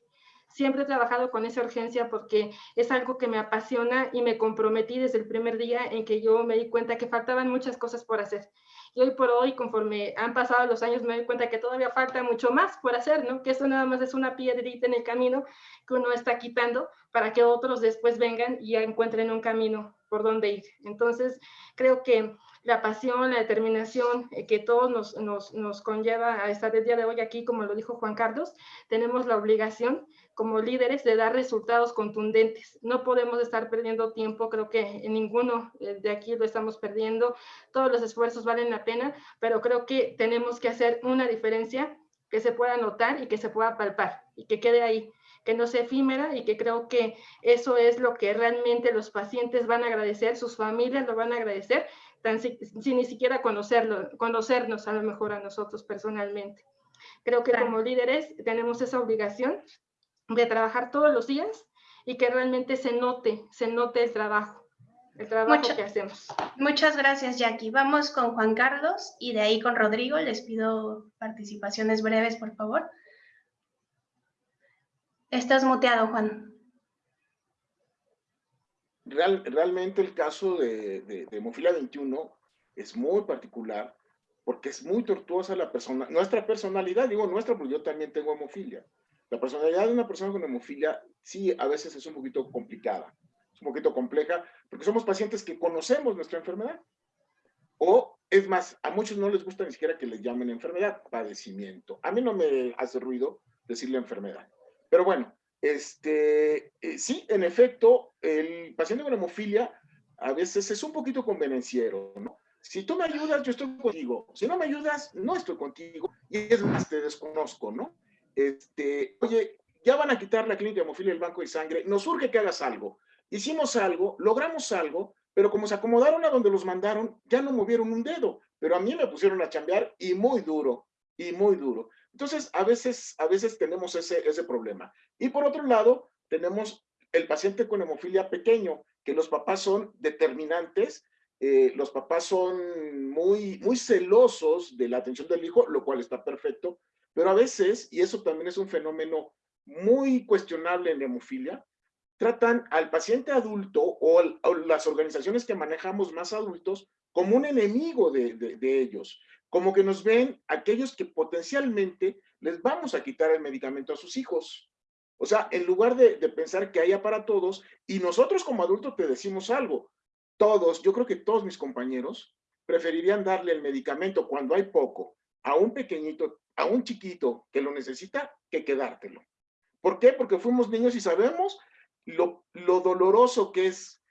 Siempre he trabajado con esa urgencia porque es algo que me apasiona y me comprometí desde el primer día en que yo me di cuenta que faltaban muchas cosas por hacer y hoy por hoy, conforme han pasado los años, me doy cuenta que todavía falta mucho más por hacer, ¿no? Que esto nada más es una piedrita en el camino que uno está quitando para que otros después vengan y encuentren un camino por donde ir. Entonces, creo que la pasión, la determinación eh, que todos nos, nos, nos, conlleva a estar el día de hoy aquí, como lo dijo Juan Carlos, tenemos la obligación como líderes de dar resultados contundentes. No podemos estar perdiendo tiempo, creo que ninguno eh, de aquí lo estamos perdiendo. Todos los esfuerzos valen la pena, pero creo que tenemos que hacer una diferencia que se pueda notar y que se pueda palpar y que quede ahí, que no sea efímera y que creo que eso es lo que realmente los pacientes van a agradecer, sus familias lo van a agradecer, tan, sin ni siquiera conocerlo, conocernos a lo mejor a nosotros personalmente. Creo que como líderes tenemos esa obligación de trabajar todos los días y que realmente se note, se note el trabajo, el trabajo que hacemos. Muchas gracias, Jackie. Vamos con Juan Carlos y de ahí con Rodrigo. Les pido participaciones breves, por favor. Estás muteado, Juan. Real, realmente el caso de, de, de Hemofilia 21 es muy particular porque es muy tortuosa la persona, nuestra personalidad, digo nuestra porque yo también tengo hemofilia. La personalidad de una persona con hemofilia sí a veces es un poquito complicada, un poquito compleja, porque somos pacientes que conocemos nuestra enfermedad. O, es más, a muchos no les gusta ni siquiera que les llamen enfermedad, padecimiento. A mí no me hace ruido decirle enfermedad. Pero bueno, este, eh, sí, en efecto, el paciente con hemofilia a veces es un poquito convenenciero, ¿no? Si tú me ayudas, yo estoy contigo. Si no me ayudas, no estoy contigo. Y es más, te desconozco, ¿no? este, oye, ya van a quitar la clínica de hemofilia del banco de sangre, nos urge que hagas algo. Hicimos algo, logramos algo, pero como se acomodaron a donde los mandaron, ya no movieron un dedo. Pero a mí me pusieron a chambear y muy duro, y muy duro. Entonces, a veces, a veces tenemos ese, ese problema. Y por otro lado, tenemos el paciente con hemofilia pequeño, que los papás son determinantes, eh, los papás son muy, muy celosos de la atención del hijo, lo cual está perfecto, pero a veces, y eso también es un fenómeno muy cuestionable en hemofilia, tratan al paciente adulto o, las organizaciones que manejamos más adultos como un enemigo de, de, ellos, como que nos ven aquellos que potencialmente les vamos a quitar el medicamento a sus hijos. O sea, en lugar de, de pensar que haya para todos, y nosotros como adultos te decimos algo, todos, yo creo que todos mis compañeros preferirían darle el medicamento cuando hay poco a un pequeñito, a un chiquito que lo necesita, que quedártelo. ¿Por qué? Porque fuimos niños y sabemos lo, lo doloroso que es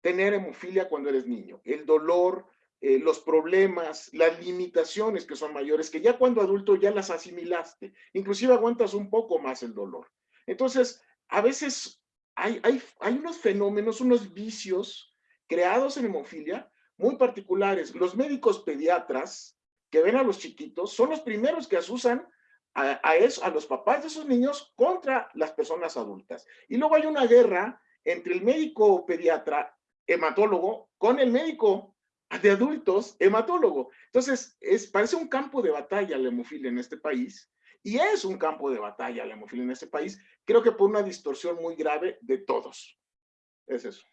tener hemofilia cuando eres niño. El dolor, eh, los problemas, las limitaciones que son mayores, que ya cuando adulto ya las asimilaste. Inclusive aguantas un poco más el dolor. Entonces, a veces hay, hay, hay unos fenómenos, unos vicios creados en hemofilia muy particulares. Los médicos pediatras que ven a los chiquitos son los primeros que asusan a, eso, a los papás de esos niños contra las personas adultas. Y luego hay una guerra entre el médico pediatra hematólogo con el médico de adultos hematólogo. Entonces, es, parece un campo de batalla la hemofilia en este país y es un campo de batalla la hemofilia en este país, creo que por una distorsión muy grave de todos. Es eso.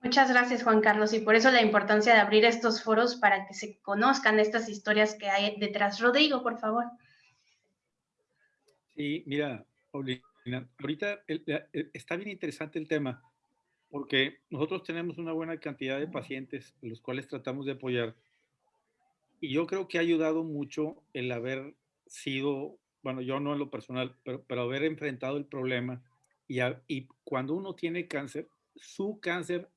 Muchas gracias, Juan Carlos, y por eso la importancia de abrir estos foros para que se conozcan estas historias que hay detrás. Rodrigo, por favor. Sí, mira, ahorita está bien interesante el tema, porque nosotros tenemos una buena cantidad de pacientes, los cuales tratamos de apoyar, y yo creo que ha ayudado mucho el haber sido, bueno, yo no en lo personal, pero, pero haber enfrentado el problema, y, y cuando uno tiene cáncer, su cáncer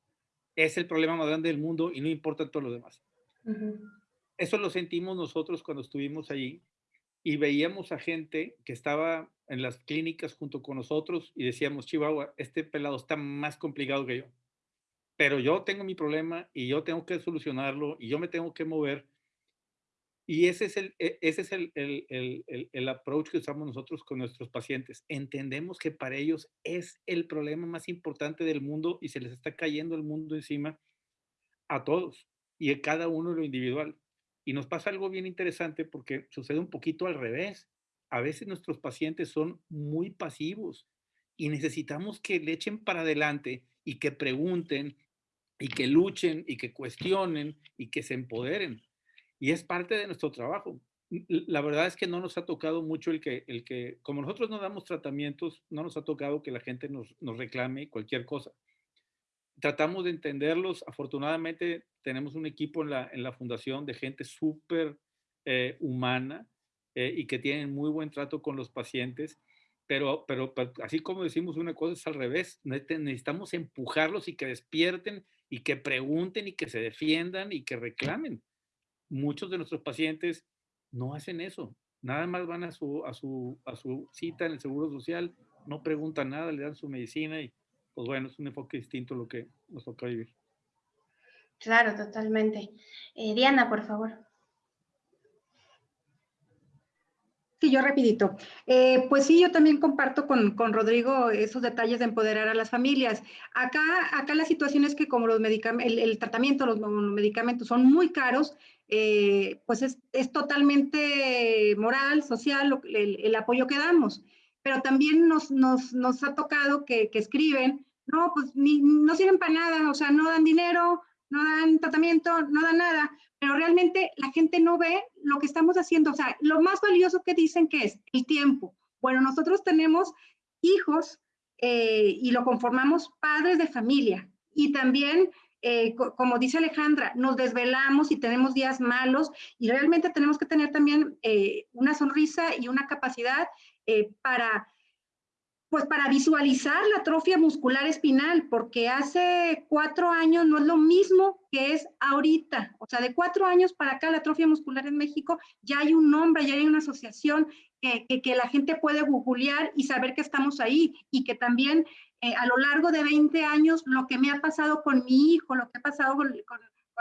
es el problema más grande del mundo y no importa todo lo demás. Eso lo sentimos nosotros cuando estuvimos allí y veíamos a gente que estaba en las clínicas junto con nosotros y decíamos, Chihuahua, este pelado está más complicado que yo. Pero yo tengo mi problema y yo tengo que solucionarlo y yo me tengo que mover. Y ese es, el, e, ese es el, el, el, el, approach que usamos nosotros con nuestros pacientes. Entendemos que para ellos es el problema más importante del mundo y se les está cayendo el mundo encima a todos y a cada uno lo individual. Y nos pasa algo bien interesante porque sucede un poquito al revés. A veces nuestros pacientes son muy pasivos y necesitamos que le echen para adelante y que pregunten y que luchen y que cuestionen y que se empoderen y es parte de nuestro trabajo. La verdad es que no nos ha tocado mucho el que, el que como nosotros no damos tratamientos, no nos ha tocado que la gente nos, nos reclame cualquier cosa. Tratamos de entenderlos. Afortunadamente tenemos un equipo en la, en la fundación de gente súper eh, humana eh, y que tienen muy buen trato con los pacientes. Pero, pero, pero, así como decimos una cosa es al revés. Necesitamos empujarlos y que despierten y que pregunten y que se defiendan y que reclamen muchos de nuestros pacientes no hacen eso. Nada más van a su, a su, a su cita en el Seguro Social, no preguntan nada, le dan su medicina y pues bueno, es un enfoque distinto lo que nos toca vivir. Claro, totalmente. Eh, Diana, por favor. Sí, yo rapidito. Eh, pues sí, yo también comparto con, con, Rodrigo esos detalles de empoderar a las familias. Acá, acá la situación es que como los medicamentos, el, tratamiento, los, medicamentos son muy caros, eh, pues es, es, totalmente moral, social, el, el, apoyo que damos. Pero también nos, nos, nos ha tocado que, que escriben, no, pues ni, no sirven para nada, o sea, no dan dinero, no dan tratamiento, no dan nada, pero realmente la gente no ve lo que estamos haciendo. O sea, lo más valioso que dicen que es el tiempo. Bueno, nosotros tenemos hijos eh, y lo conformamos padres de familia. Y también, eh, como dice Alejandra, nos desvelamos y tenemos días malos y realmente tenemos que tener también eh, una sonrisa y una capacidad para pues para visualizar la atrofia muscular espinal, porque hace cuatro años no es lo mismo que es ahorita. O sea, de cuatro años para acá la atrofia muscular en México ya hay un nombre, ya hay una asociación que, la gente puede googlear y saber que estamos ahí y que también eh, a lo largo de 20 años lo que me ha pasado con mi hijo, lo que ha pasado con,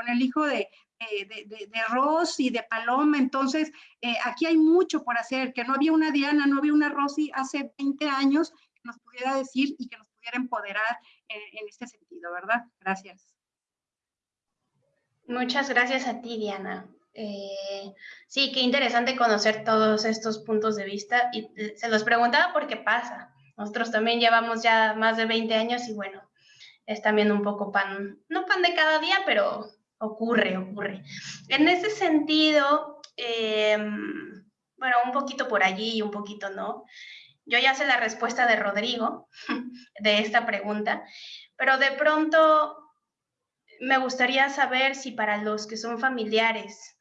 el hijo de, de, de, de, Ross y de Paloma. Entonces, eh, aquí hay mucho por hacer, que no había una Diana, no había una Rosy hace 20 años que nos pudiera decir y que nos pudiera empoderar en, este sentido, ¿verdad? Gracias. Muchas gracias a ti, Diana. Eh, sí, qué interesante conocer todos estos puntos de vista y eh, se los preguntaba porque pasa. Nosotros también llevamos ya más de 20 años y bueno, es también un poco pan, no pan de cada día, pero ocurre, ocurre. En ese sentido, eh, bueno, un poquito por allí y un poquito no. Yo ya sé la respuesta de Rodrigo de esta pregunta, pero de pronto me gustaría saber si para los que son familiares,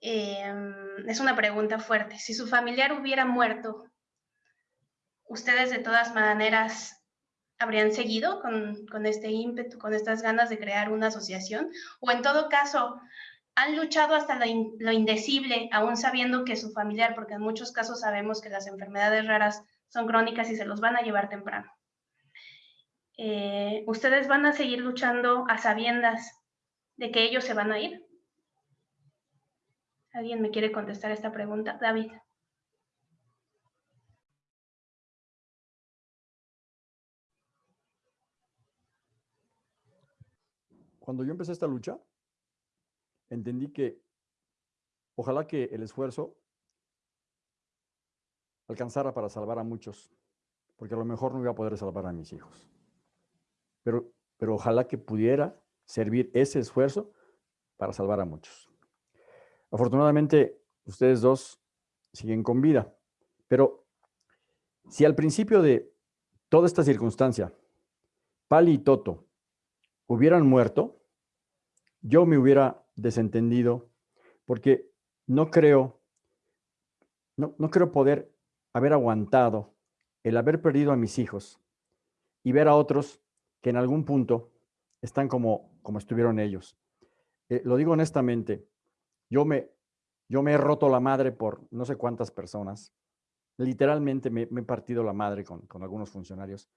eh, es una pregunta fuerte, si su familiar hubiera muerto, ustedes de todas maneras habrían seguido con, con, este ímpetu, con estas ganas de crear una asociación? O en todo caso, han luchado hasta lo, indecible, aún sabiendo que su familiar, porque en muchos casos sabemos que las enfermedades raras son crónicas y se los van a llevar temprano. Eh, ¿Ustedes van a seguir luchando a sabiendas de que ellos se van a ir? ¿Alguien me quiere contestar esta pregunta? David. Cuando yo empecé esta lucha, entendí que ojalá que el esfuerzo alcanzara para salvar a muchos, porque a lo mejor no iba a poder salvar a mis hijos. Pero, pero ojalá que pudiera servir ese esfuerzo para salvar a muchos. Afortunadamente, ustedes dos siguen con vida, pero si al principio de toda esta circunstancia, Pali y Toto hubieran muerto, yo me hubiera desentendido porque no creo, no, no creo poder haber aguantado el haber perdido a mis hijos y ver a otros que en algún punto están como, como estuvieron ellos. Eh, lo digo honestamente, yo me, yo me he roto la madre por no sé cuántas personas. Literalmente me, me he partido la madre con, con algunos funcionarios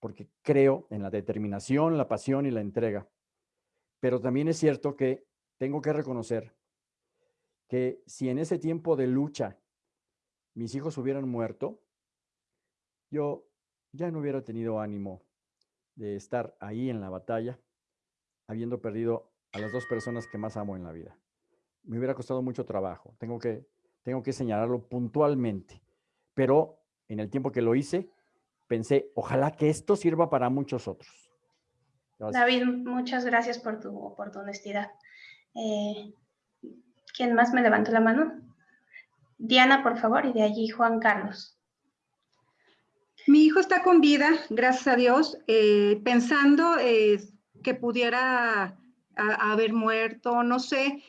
porque creo en la determinación, la pasión y la entrega. Pero también es cierto que tengo que reconocer que si en ese tiempo de lucha mis hijos hubieran muerto, yo ya no hubiera tenido ánimo de estar ahí en la batalla, habiendo perdido a las dos personas que más amo en la vida. Me hubiera costado mucho trabajo, tengo que, tengo que señalarlo puntualmente, pero en el tiempo que lo hice, pensé, ojalá que esto sirva para muchos otros. David, muchas gracias por tu, por tu honestidad. Eh, ¿Quién más me levantó la mano? Diana, por favor, y de allí Juan Carlos. Mi hijo está con vida, gracias a Dios, eh, pensando eh, que pudiera haber muerto, no sé.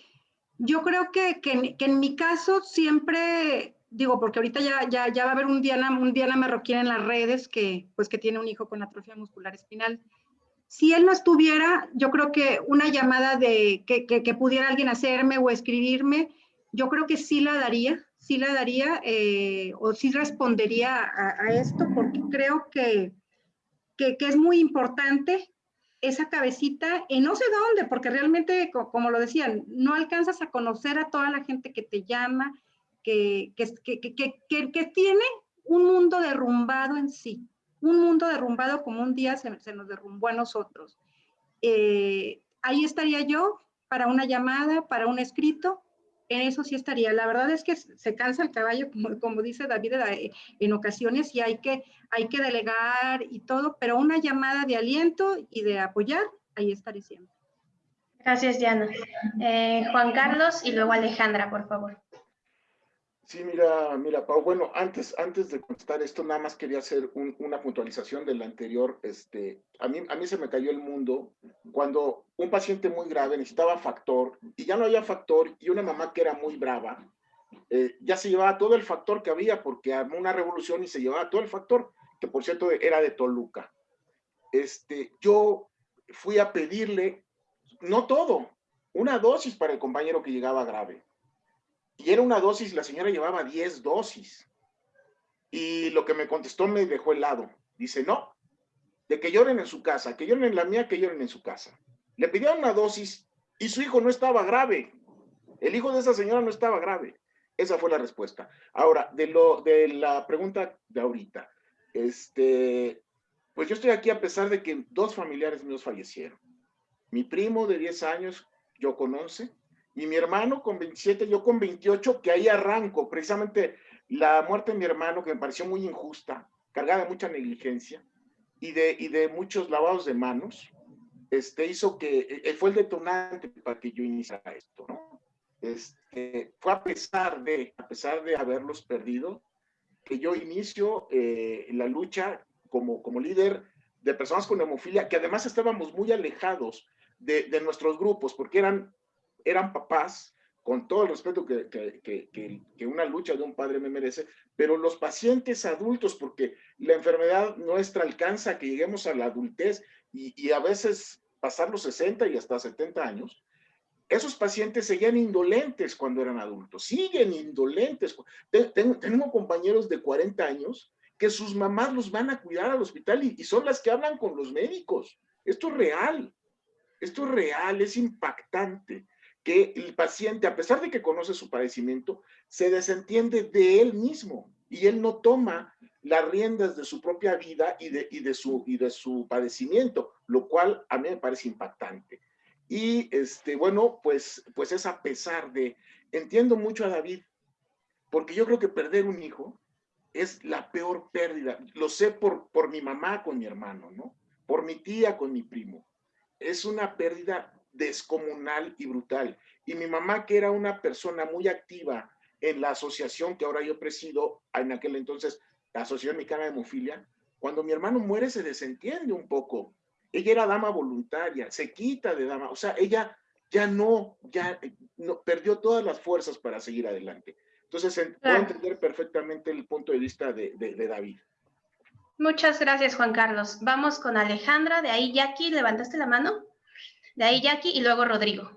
Yo creo que, que, en mi caso siempre, digo, porque ahorita ya, ya, ya va a haber un Diana, un Diana Marroquín en las redes que, pues, que tiene un hijo con atrofia muscular espinal. Si él no estuviera, yo creo que una llamada de que, que pudiera alguien hacerme o escribirme, yo creo que sí la daría, sí la daría eh, o sí respondería a, esto porque creo que, que, es muy importante esa cabecita en no sé dónde, porque realmente, como lo decían, no alcanzas a conocer a toda la gente que te llama, que, que tiene un mundo derrumbado en sí, un mundo derrumbado como un día se, nos derrumbó a nosotros. Eh, ahí estaría yo para una llamada, para un escrito, en eso sí estaría. La verdad es que se cansa el caballo, como, como dice David, eh, en ocasiones y hay que, hay que delegar y todo, pero una llamada de aliento y de apoyar, ahí estaré siempre. Gracias, Diana. Eh, Juan Carlos y luego Alejandra, por favor. Sí, mira, mira, Pau, bueno, antes, antes de contestar esto, nada más quería hacer una puntualización del anterior. Este, a, mí, a mí se me cayó el mundo cuando un paciente muy grave necesitaba factor y ya no había factor y una mamá que era muy brava, eh, ya se llevaba todo el factor que había porque armó una revolución y se llevaba todo el factor, que por cierto era de Toluca. Este, yo fui a pedirle, no todo, una dosis para el compañero que llegaba grave y era una dosis, la señora llevaba 10 dosis. Y lo que me contestó me dejó helado. Dice, no, de que lloren en su casa, que lloren en la mía, que lloren en su casa. Le pidieron una dosis y su hijo no estaba grave. El hijo de esa señora no estaba grave. Esa fue la respuesta. Ahora, de, lo, de la pregunta de ahorita, este, pues yo estoy aquí a pesar de que dos familiares míos fallecieron. Mi primo de 10 años, yo con 11, y mi hermano con 27, yo con 28, que ahí arranco, precisamente la muerte de mi hermano, que me pareció muy injusta, cargada de mucha negligencia y de, y de muchos lavados de manos, este, hizo que, eh, fue el detonante para que yo iniciara esto, ¿no? Este, fue a pesar de, a pesar de haberlos perdido, que yo inicio eh, la lucha como, como líder de personas con hemofilia, que además estábamos muy alejados de, de nuestros grupos, porque eran eran papás, con todo el respeto que, que, que, una lucha de un padre me merece, pero los pacientes adultos, porque la enfermedad nuestra alcanza que lleguemos a la adultez y, y a veces pasar los 60 y hasta 70 años, esos pacientes seguían indolentes cuando eran adultos, siguen indolentes. Tengo, compañeros de 40 años que sus mamás los van a cuidar al hospital y, y, son las que hablan con los médicos. Esto es real, esto es real, es impactante que el paciente, a pesar de que conoce su padecimiento, se desentiende de él mismo y él no toma las riendas de su propia vida y de, y de, su, y de su padecimiento, lo cual a mí me parece impactante. Y este, bueno, pues, pues es a pesar de, entiendo mucho a David, porque yo creo que perder un hijo es la peor pérdida. Lo sé por, por mi mamá con mi hermano, ¿no? Por mi tía con mi primo. Es una pérdida descomunal y brutal. Y mi mamá, que era una persona muy activa en la asociación que ahora yo presido, en aquel entonces, la Asociación Mexicana de Hemofilia, cuando mi hermano muere se desentiende un poco. Ella era dama voluntaria, se quita de dama, o sea, ella ya no, ya no, perdió todas las fuerzas para seguir adelante. Entonces, puedo entender perfectamente el punto de vista de, de David. Muchas gracias, Juan Carlos. Vamos con Alejandra. De ahí, Jackie, ¿levantaste la mano? De ahí Jackie y luego Rodrigo.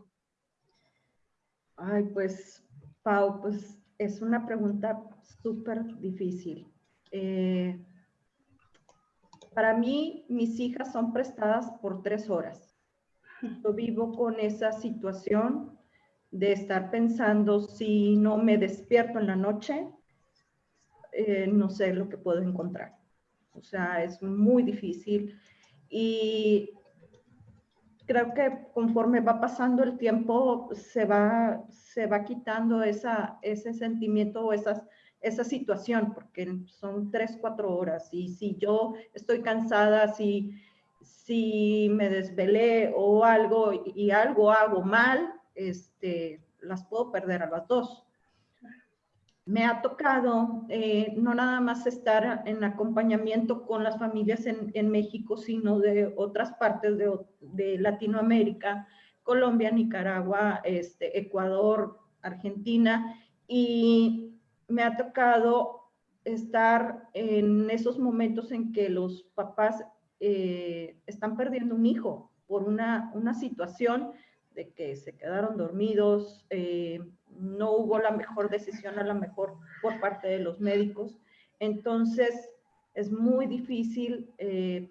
Ay, pues, Pau, pues es una pregunta súper difícil. Eh, para mí, mis hijas son prestadas por tres horas. Yo vivo con esa situación de estar pensando si no me despierto en la noche, eh, no sé lo que puedo encontrar. O sea, es muy difícil y creo que conforme va pasando el tiempo se va, se va quitando esa, ese sentimiento o esas, esa situación, porque son tres, cuatro horas y si yo estoy cansada, si, si me desvelé o algo y algo hago mal, este, las puedo perder a las dos me ha tocado eh, no nada más estar en acompañamiento con las familias en, México, sino de otras partes de, Latinoamérica, Colombia, Nicaragua, este, Ecuador, Argentina, y me ha tocado estar en esos momentos en que los papás eh, están perdiendo un hijo por una, una situación de que se quedaron dormidos, eh, no hubo la mejor decisión a lo mejor por parte de los médicos. Entonces, es muy difícil eh,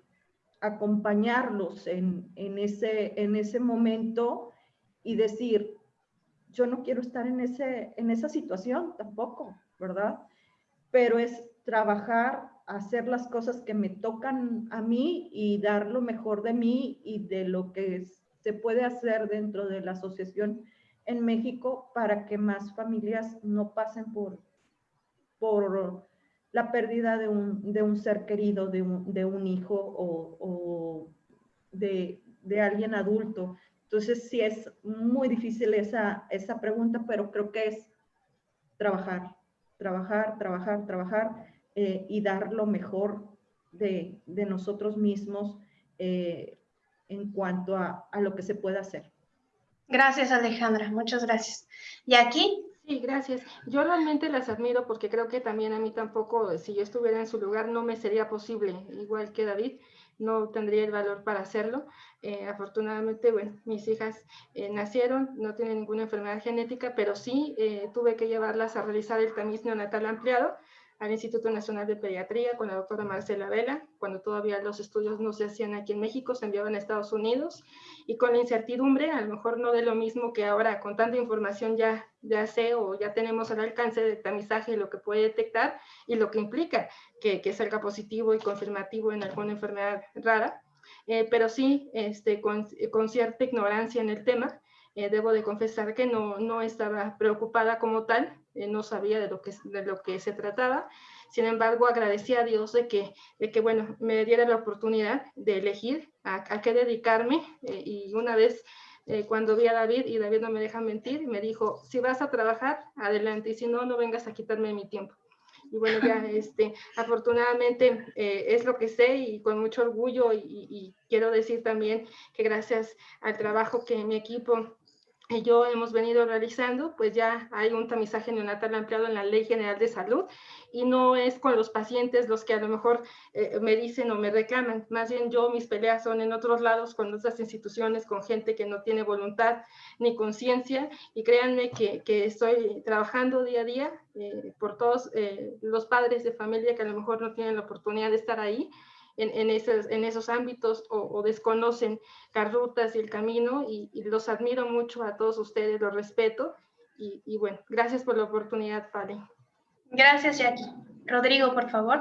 acompañarlos en, ese, en ese momento y decir, yo no quiero estar en, ese, en esa situación tampoco, ¿verdad? Pero es trabajar, hacer las cosas que me tocan a mí y dar lo mejor de mí y de lo que se puede hacer dentro de la asociación en México para que más familias no pasen por, por la pérdida de un, de un ser querido, de un, de un hijo o, o de, de, alguien adulto. Entonces sí es muy difícil esa, esa pregunta, pero creo que es trabajar, trabajar, trabajar, trabajar eh, y dar lo mejor de, de nosotros mismos eh, en cuanto a, a lo que se puede hacer. Gracias, Alejandra. Muchas gracias. ¿Y aquí? Sí, gracias. Yo realmente las admiro porque creo que también a mí tampoco, si yo estuviera en su lugar, no me sería posible, igual que David, no tendría el valor para hacerlo. Eh, afortunadamente, bueno, mis hijas eh, nacieron, no tienen ninguna enfermedad genética, pero sí eh, tuve que llevarlas a realizar el tamiz neonatal ampliado al Instituto Nacional de Pediatría con la doctora Marcela Vela, cuando todavía los estudios no se hacían aquí en México, se enviaban a Estados Unidos, y con la incertidumbre, a lo mejor no de lo mismo que ahora, con tanta información ya, ya sé o ya tenemos al alcance de tamizaje lo que puede detectar y lo que implica que, que salga positivo y confirmativo en alguna enfermedad rara, eh, pero sí este, con, con cierta ignorancia en el tema, eh, debo de confesar que no, no estaba preocupada como tal, no sabía de lo, que, de lo que se trataba. Sin embargo, agradecí a Dios de que, de que bueno, me diera la oportunidad de elegir a, a qué dedicarme. Eh, y una vez cuando vi a David, y David no me deja mentir, me dijo, si vas a trabajar, adelante, y si no, no vengas a quitarme mi tiempo. Y bueno, ya este, afortunadamente es lo que sé y con mucho orgullo y, y, quiero decir también que gracias al trabajo que mi equipo yo hemos venido realizando, pues ya hay un tamizaje neonatal ampliado en la Ley General de Salud y no es con los pacientes los que a lo mejor eh, me dicen o me reclaman, más bien yo mis peleas son en otros lados con otras instituciones, con gente que no tiene voluntad ni conciencia y créanme que, que, estoy trabajando día a día eh, por todos eh, los padres de familia que a lo mejor no tienen la oportunidad de estar ahí en, esos, en esos ámbitos o, desconocen las rutas y el camino y, los admiro mucho a todos ustedes, los respeto y, bueno, gracias por la oportunidad, Pali. Gracias, Jackie. Rodrigo, por favor.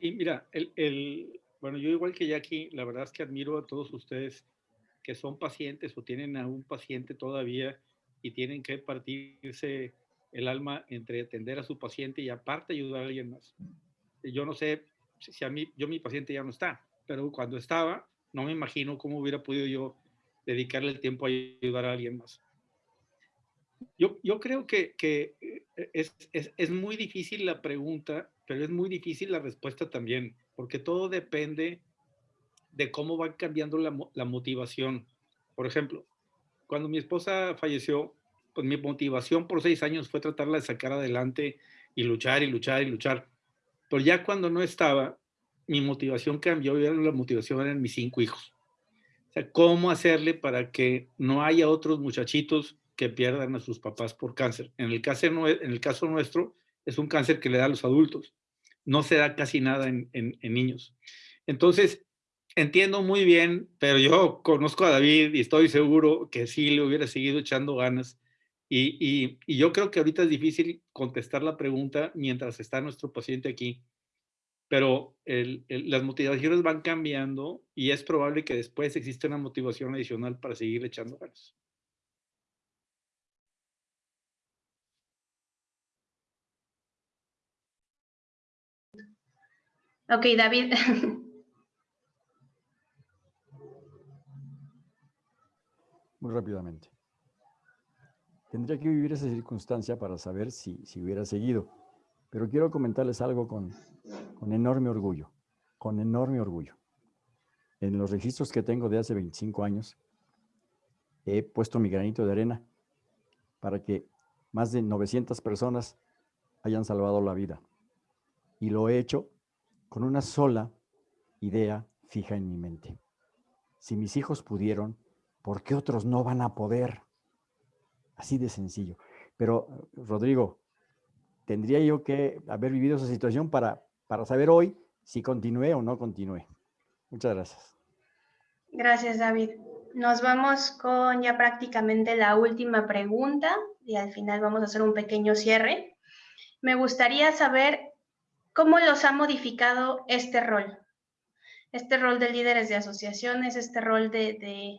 Y mira, el, el, bueno, yo igual que Jackie, la verdad es que admiro a todos ustedes que son pacientes o tienen a un paciente todavía y tienen que partirse el alma entre atender a su paciente y aparte ayudar a alguien más. Yo no sé si a mí, yo mi paciente ya no está, pero cuando estaba, no me imagino cómo hubiera podido yo dedicarle el tiempo a ayudar a alguien más. Yo, yo creo que, que eh, es, es, es, muy difícil la pregunta, pero es muy difícil la respuesta también, porque todo depende de cómo va cambiando la, la motivación. Por ejemplo, cuando mi esposa falleció, pues mi motivación por seis años fue tratarla de sacar adelante y luchar y luchar y luchar. Pero ya cuando no estaba, mi motivación cambió y la motivación eran mis cinco hijos. O sea, ¿cómo hacerle para que no haya otros muchachitos que pierdan a sus papás por cáncer? En el caso, en el caso nuestro, es un cáncer que le da a los adultos. No se da casi nada en, en, en niños. Entonces, entiendo muy bien, pero yo conozco a David y estoy seguro que sí le hubiera seguido echando ganas. Y, y, yo creo que ahorita es difícil contestar la pregunta mientras está nuestro paciente aquí, pero las motivaciones van cambiando y es probable que después exista una motivación adicional para seguir echando ganas. Ok, David. Muy rápidamente. Tendría que vivir esa circunstancia para saber si, si hubiera seguido. Pero quiero comentarles algo con, con enorme orgullo, con enorme orgullo. En los registros que tengo de hace 25 años, he puesto mi granito de arena para que más de 900 personas hayan salvado la vida. Y lo he hecho con una sola idea fija en mi mente. Si mis hijos pudieron, ¿por qué otros no van a poder? Así de sencillo. Pero, Rodrigo, tendría yo que haber vivido esa situación para, para saber hoy si continué o no continué. Muchas gracias. Gracias, David. Nos vamos con ya prácticamente la última pregunta y al final vamos a hacer un pequeño cierre. Me gustaría saber ¿Cómo los ha modificado este rol? Este rol de líderes de asociaciones, este rol de, de,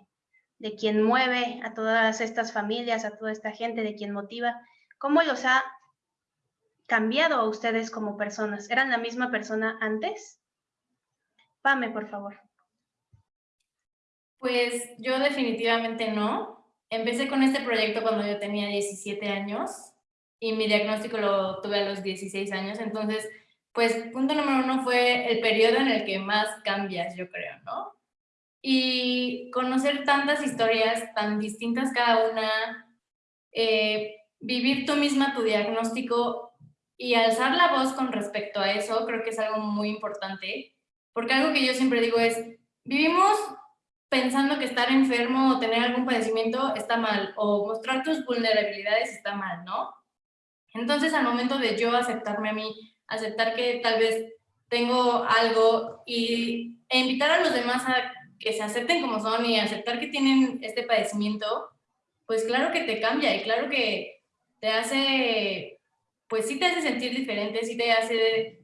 quien mueve a todas estas familias, a toda esta gente, de quien motiva. ¿Cómo los ha cambiado a ustedes como personas? ¿Eran la misma persona antes? Pame, por favor. Pues yo definitivamente no. Empecé con este proyecto cuando yo tenía 17 años y mi diagnóstico lo tuve a los 16 años, entonces pues punto número uno fue el periodo en el que más cambias, yo creo, ¿no? Y conocer tantas historias tan distintas cada una, eh, vivir tú misma tu diagnóstico y alzar la voz con respecto a eso, creo que es algo muy importante, porque algo que yo siempre digo es, vivimos pensando que estar enfermo o tener algún padecimiento está mal, o mostrar tus vulnerabilidades está mal, ¿no? Entonces, al momento de yo aceptarme a mí aceptar que tal vez tengo algo y, e invitar a los demás a que se acepten como son y aceptar que tienen este padecimiento, pues claro que te cambia y claro que te hace, pues sí te hace sentir diferente, sí te hace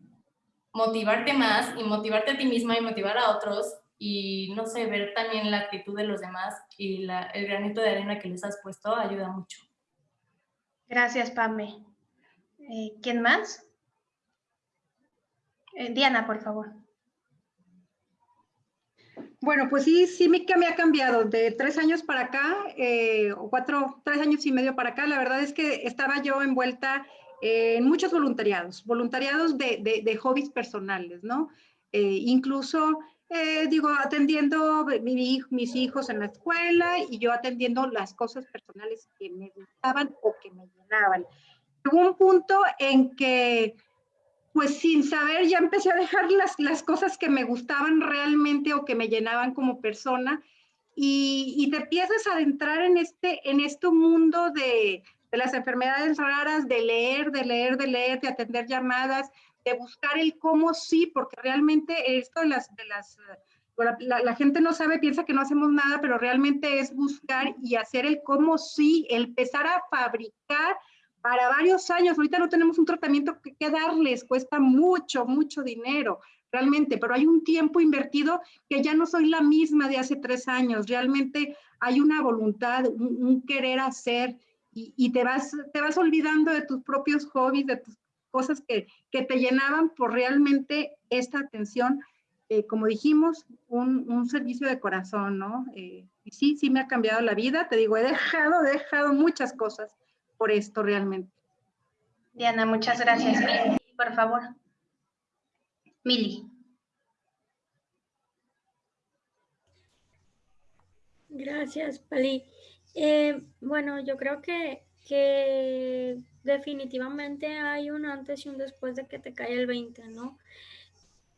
motivarte más y motivarte a ti misma y motivar a otros y no sé, ver también la actitud de los demás y la, el granito de arena que les has puesto ayuda mucho. Gracias, Pame. Eh, ¿Quién más? Eh, Diana, por favor. Bueno, pues sí, sí me, me ha cambiado de tres años para acá, eh, o cuatro, tres años y medio para acá. La verdad es que estaba yo envuelta en muchos voluntariados, voluntariados de, de, hobbies personales, ¿no? Eh, incluso, digo, atendiendo mis hijos en la escuela y yo atendiendo las cosas personales que me gustaban o que me llenaban. Hubo un punto en que pues sin saber ya empecé a dejar las, las cosas que me gustaban realmente o que me llenaban como persona. Y, y te empiezas a adentrar en este, en este mundo de, de, las enfermedades raras, de leer, de leer, de leer, de atender llamadas, de buscar el cómo sí, porque realmente esto de las... De las la, gente no sabe, piensa que no hacemos nada, pero realmente es buscar y hacer el cómo sí, empezar a fabricar para varios años. Ahorita no tenemos un tratamiento que, darles, cuesta mucho, mucho dinero realmente, pero hay un tiempo invertido que ya no soy la misma de hace tres años. Realmente hay una voluntad, un, querer hacer y, te, vas, te vas olvidando de tus propios hobbies, de tus cosas que, que te llenaban por realmente esta atención. Eh, como dijimos, un, un, servicio de corazón, ¿no? Eh, sí, sí me ha cambiado la vida, te digo, he dejado, he dejado muchas cosas por esto realmente. Diana, muchas gracias. por favor. Mili. Gracias, Pali. Eh, bueno, yo creo que, que definitivamente hay un antes y un después de que te cae el 20, ¿no?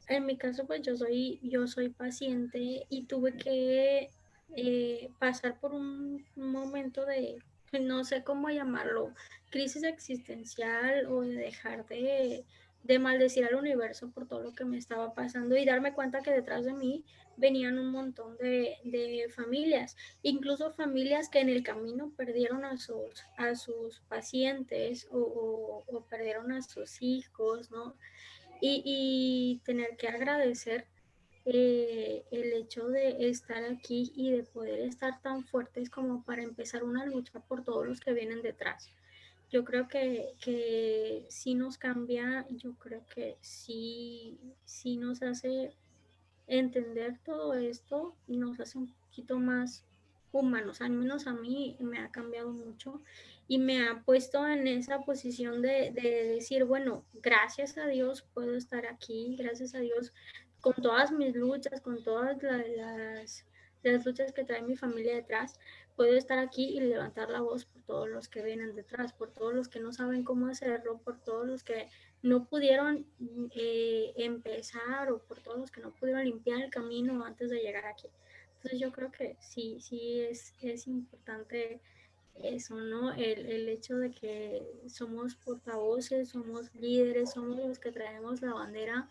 En mi caso, pues yo soy, yo soy paciente y tuve que eh, pasar por un momento de no sé cómo llamarlo, crisis existencial o de dejar de, de, maldecir al universo por todo lo que me estaba pasando y darme cuenta que detrás de mí venían un montón de, familias, incluso familias que en el camino perdieron a sus, a sus pacientes o, perdieron a sus hijos, ¿no? Y, tener que agradecer eh, el hecho de estar aquí y de poder estar tan fuertes como para empezar una lucha por todos los que vienen detrás. Yo creo que, que sí nos cambia, yo creo que sí, sí nos hace entender todo esto nos hace un poquito más humanos, al menos a mí me ha cambiado mucho y me ha puesto en esa posición de, decir, bueno, gracias a Dios puedo estar aquí, gracias a Dios con todas mis luchas, con todas las, las luchas que trae mi familia detrás, puedo estar aquí y levantar la voz por todos los que vienen detrás, por todos los que no saben cómo hacerlo, por todos los que no pudieron eh, empezar o por todos los que no pudieron limpiar el camino antes de llegar aquí. Entonces yo creo que sí, sí es, es importante eso, ¿no? El, el, hecho de que somos portavoces, somos líderes, somos los que traemos la bandera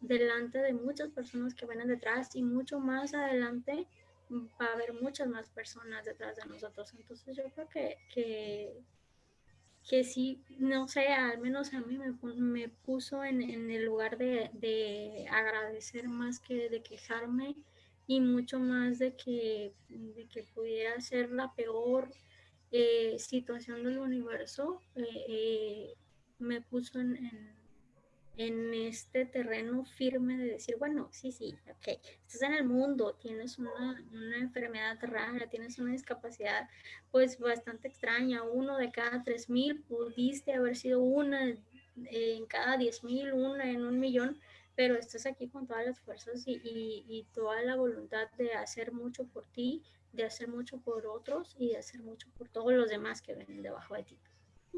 delante de muchas personas que vienen detrás y mucho más adelante va a haber muchas más personas detrás de nosotros. Entonces yo creo que, que que sí, no sé, al menos a mí me, me puso en, en, el lugar de, de, agradecer más que de quejarme y mucho más de que, de que pudiera ser la peor eh, situación del universo, eh, eh, me puso en, en este terreno firme de decir, bueno, sí, sí, ok, estás en el mundo, tienes una, una, enfermedad rara, tienes una discapacidad pues bastante extraña, uno de cada tres mil, pudiste haber sido una en cada diez mil, una en un millón, pero estás aquí con todas las fuerzas y, y, y toda la voluntad de hacer mucho por ti, de hacer mucho por otros y de hacer mucho por todos los demás que ven debajo de ti.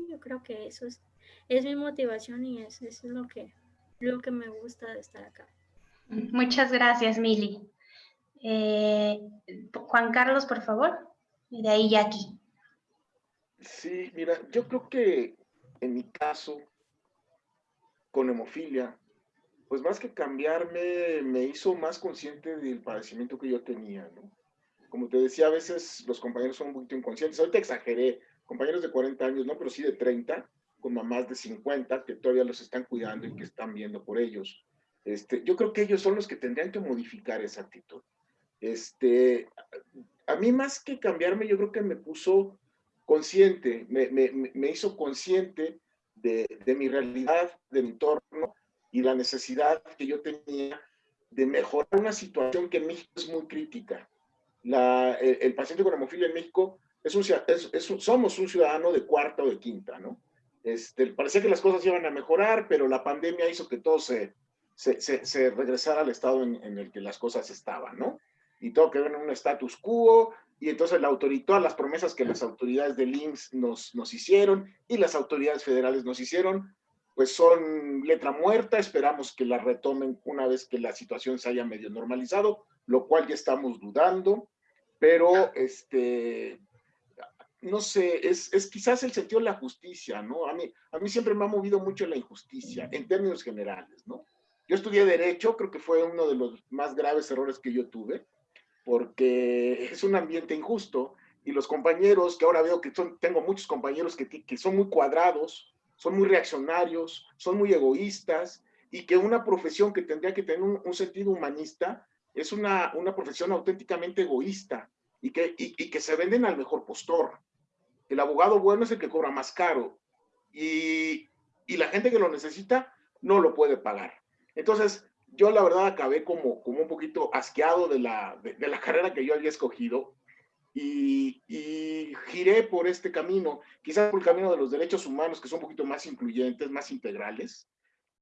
Yo creo que eso es es mi motivación y eso, es lo que, lo que me gusta de estar acá. Muchas gracias, Mili. Eh, Juan Carlos, por favor, y de ahí Jackie. Sí, mira, yo creo que en mi caso, con hemofilia, pues más que cambiarme, me hizo más consciente del padecimiento que yo tenía, ¿no? Como te decía, a veces los compañeros son un poquito inconscientes. Ahorita exageré, compañeros de 40 años, ¿no? Pero sí de 30, con mamás de 50 que todavía los están cuidando y que están viendo por ellos. Este, yo creo que ellos son los que tendrían que modificar esa actitud. Este, a mí más que cambiarme, yo creo que me puso consciente, me, me, me hizo consciente de, de, mi realidad, de mi entorno y la necesidad que yo tenía de mejorar una situación que en México es muy crítica. La, el, paciente con hemofilia en México es un, es, es, somos un ciudadano de cuarta o de quinta, ¿no? Este, parecía que las cosas iban a mejorar, pero la pandemia hizo que todo se, se, se, regresara al estado en, el que las cosas estaban, ¿no? Y todo quedó en un status quo, y entonces la autoridad, todas las promesas que las autoridades del IMSS nos, nos hicieron y las autoridades federales nos hicieron, pues son letra muerta, esperamos que la retomen una vez que la situación se haya medio normalizado, lo cual ya estamos dudando, pero este, no sé, es, es, quizás el sentido de la justicia, ¿no? A mí, a mí siempre me ha movido mucho la injusticia, en términos generales, ¿no? Yo estudié Derecho, creo que fue uno de los más graves errores que yo tuve, porque es un ambiente injusto y los compañeros, que ahora veo que son, tengo muchos compañeros que, que son muy cuadrados, son muy reaccionarios, son muy egoístas, y que una profesión que tendría que tener un, un sentido humanista es una, una profesión auténticamente egoísta y que, y, y que se venden al mejor postor el abogado bueno es el que cobra más caro y, y, la gente que lo necesita no lo puede pagar. Entonces, yo la verdad acabé como, como un poquito asqueado de la, de, de la carrera que yo había escogido y, y, giré por este camino, quizás por el camino de los derechos humanos, que son un poquito más incluyentes, más integrales,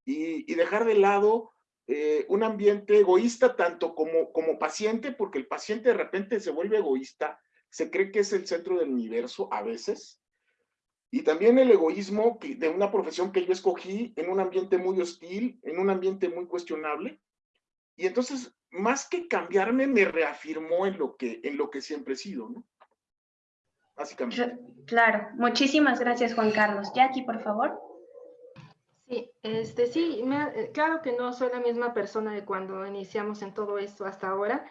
y, y dejar de lado eh, un ambiente egoísta tanto como, como paciente, porque el paciente de repente se vuelve egoísta se cree que es el centro del universo a veces, y también el egoísmo de una profesión que yo escogí en un ambiente muy hostil, en un ambiente muy cuestionable, y entonces, más que cambiarme, me reafirmó en lo que, en lo que siempre he sido, ¿no? Básicamente. Claro, muchísimas gracias, Juan Carlos. Jackie, por favor. Sí, este, sí, eh, claro que no soy la misma persona de cuando iniciamos en todo esto hasta ahora,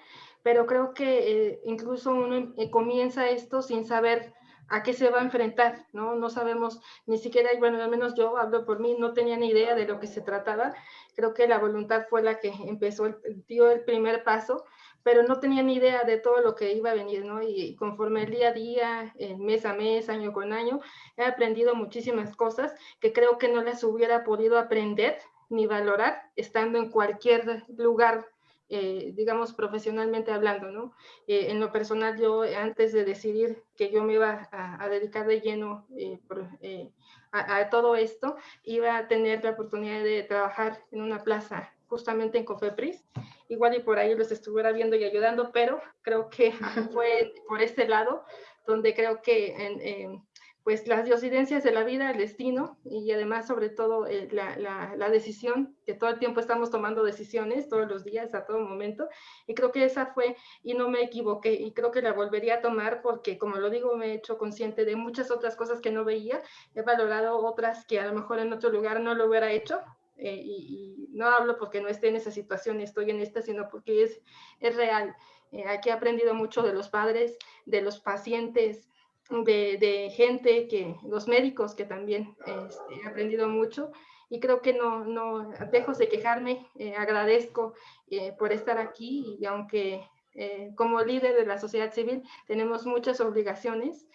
pero creo que eh, incluso uno eh, comienza esto sin saber a qué se va a enfrentar, ¿no? No sabemos ni siquiera, bueno, al menos yo hablo por mí, no tenía ni idea de lo que se trataba. Creo que la voluntad fue la que empezó, el, dio el primer paso, pero no tenía ni idea de todo lo que iba a venir, ¿no? Y conforme el día a día, mes a mes, año con año, he aprendido muchísimas cosas que creo que no las hubiera podido aprender ni valorar estando en cualquier lugar eh, digamos, profesionalmente hablando, ¿no? Eh, en lo personal, yo antes de decidir que yo me iba a, dedicar de lleno eh, a, a, todo esto, iba a tener la oportunidad de trabajar en una plaza justamente en Cofepris. Igual y por ahí los estuviera viendo y ayudando, pero creo que fue por este lado donde creo que en, pues las diosidencias de la vida, el destino y además sobre todo eh, la, la, decisión, que todo el tiempo estamos tomando decisiones, todos los días, a todo momento, y creo que esa fue, y no me equivoqué, y creo que la volvería a tomar porque, como lo digo, me he hecho consciente de muchas otras cosas que no veía, he valorado otras que a lo mejor en otro lugar no lo hubiera hecho, eh, y, no hablo porque no esté en esa situación, estoy en esta, sino porque es, es real. Eh, aquí he aprendido mucho de los padres, de los pacientes, de, gente, que los médicos que también este, he aprendido mucho y creo que no, no dejo de quejarme, eh, agradezco eh, por estar aquí y aunque eh, como líder de la sociedad civil tenemos muchas obligaciones,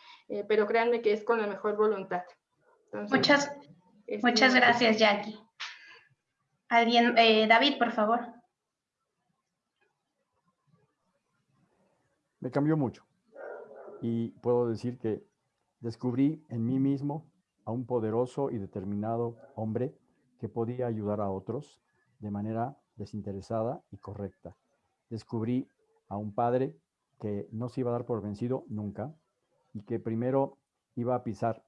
pero créanme que es con la mejor voluntad. muchas, muchas gracias, Jackie. Alguien, David, por favor. Me cambió mucho y puedo decir que descubrí en mí mismo a un poderoso y determinado hombre que podía ayudar a otros de manera desinteresada y correcta. Descubrí a un padre que no se iba a dar por vencido nunca y que primero iba a pisar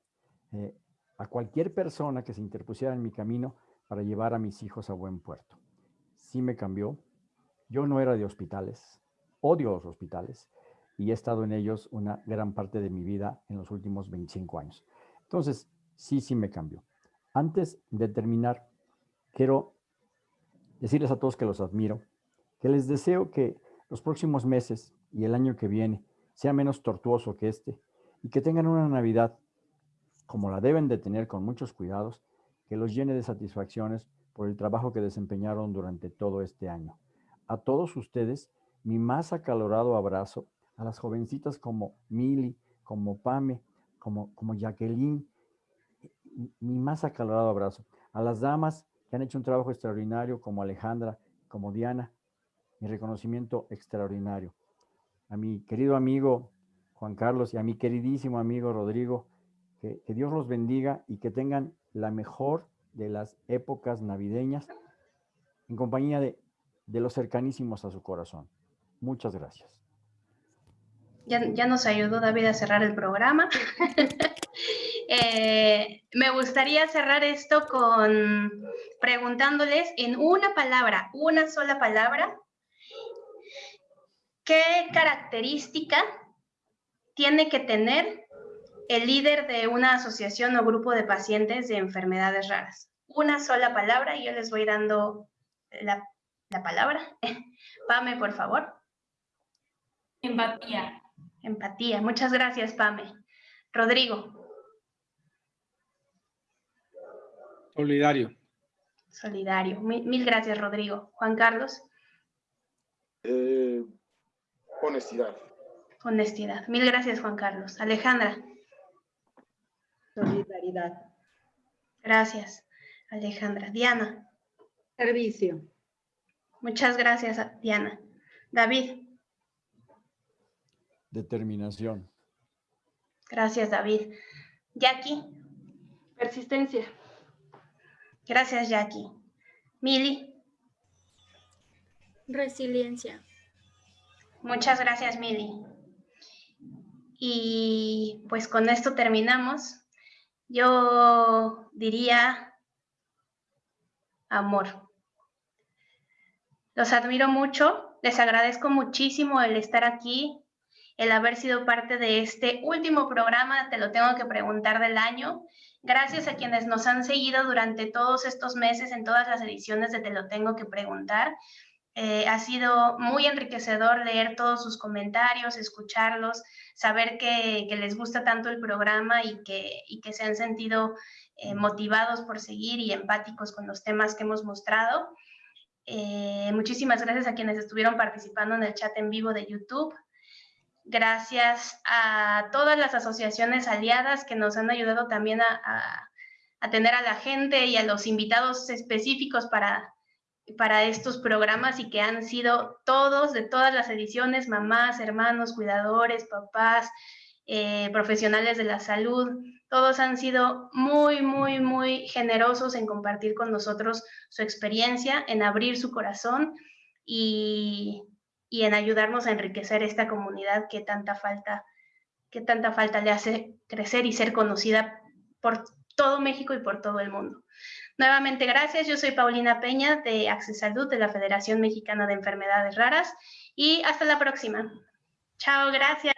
eh, a cualquier persona que se interpusiera en mi camino para llevar a mis hijos a buen puerto. Sí me cambió. Yo no era de hospitales, odio los hospitales, y he estado en ellos una gran parte de mi vida en los últimos 25 años. Entonces, sí, sí me cambió. Antes de terminar, quiero decirles a todos que los admiro, que les deseo que los próximos meses y el año que viene sea menos tortuoso que este y que tengan una Navidad como la deben de tener con muchos cuidados, que los llene de satisfacciones por el trabajo que desempeñaron durante todo este año. A todos ustedes, mi más acalorado abrazo a las jovencitas como Mili, como Pame, como, como Jacqueline, mi más acalorado abrazo. A las damas que han hecho un trabajo extraordinario como Alejandra, como Diana, mi reconocimiento extraordinario. A mi querido amigo Juan Carlos y a mi queridísimo amigo Rodrigo, que, que Dios los bendiga y que tengan la mejor de las épocas navideñas en compañía de, de los cercanísimos a su corazón. Muchas gracias. Ya, nos ayudó David a cerrar el programa. Eh, me gustaría cerrar esto con preguntándoles en una palabra, una sola palabra, ¿qué característica tiene que tener el líder de una asociación o grupo de pacientes de enfermedades raras? Una sola palabra y yo les voy dando la, la palabra. Pame, por favor. Empatía. Empatía. Muchas gracias, Pame. Rodrigo. Solidario. Solidario. Mil, gracias, Rodrigo. Juan Carlos. Eh, honestidad. Honestidad. Mil gracias, Juan Carlos. Alejandra. Solidaridad. Gracias, Alejandra. Diana. Servicio. Muchas gracias, Diana. David. Determinación. Gracias, David. Jackie. Persistencia. Gracias, Jackie. Mili. Resiliencia. Muchas gracias, Mili. Y pues con esto terminamos. Yo diría amor. Los admiro mucho, les agradezco muchísimo el estar aquí, el haber sido parte de este último programa, te lo tengo que preguntar del año. Gracias a quienes nos han seguido durante todos estos meses en todas las ediciones de Te lo tengo que preguntar. Eh, ha sido muy enriquecedor leer todos sus comentarios, escucharlos, saber que, les gusta tanto el programa y que, se han sentido eh, motivados por seguir y empáticos con los temas que hemos mostrado. Eh, muchísimas gracias a quienes estuvieron participando en el chat en vivo de YouTube. Gracias a todas las asociaciones aliadas que nos han ayudado también a, a tener a la gente y a los invitados específicos para para estos programas y que han sido todos, de todas las ediciones, mamás, hermanos, cuidadores, papás, eh, profesionales de la salud, todos han sido muy, muy, muy generosos en compartir con nosotros su experiencia, en abrir su corazón y, y en ayudarnos a enriquecer esta comunidad que tanta falta, que tanta falta le hace crecer y ser conocida por todo México y por todo el mundo. Nuevamente, gracias. Yo soy Paulina Peña de Access Salud de la Federación Mexicana de Enfermedades Raras y hasta la próxima. Chao, gracias.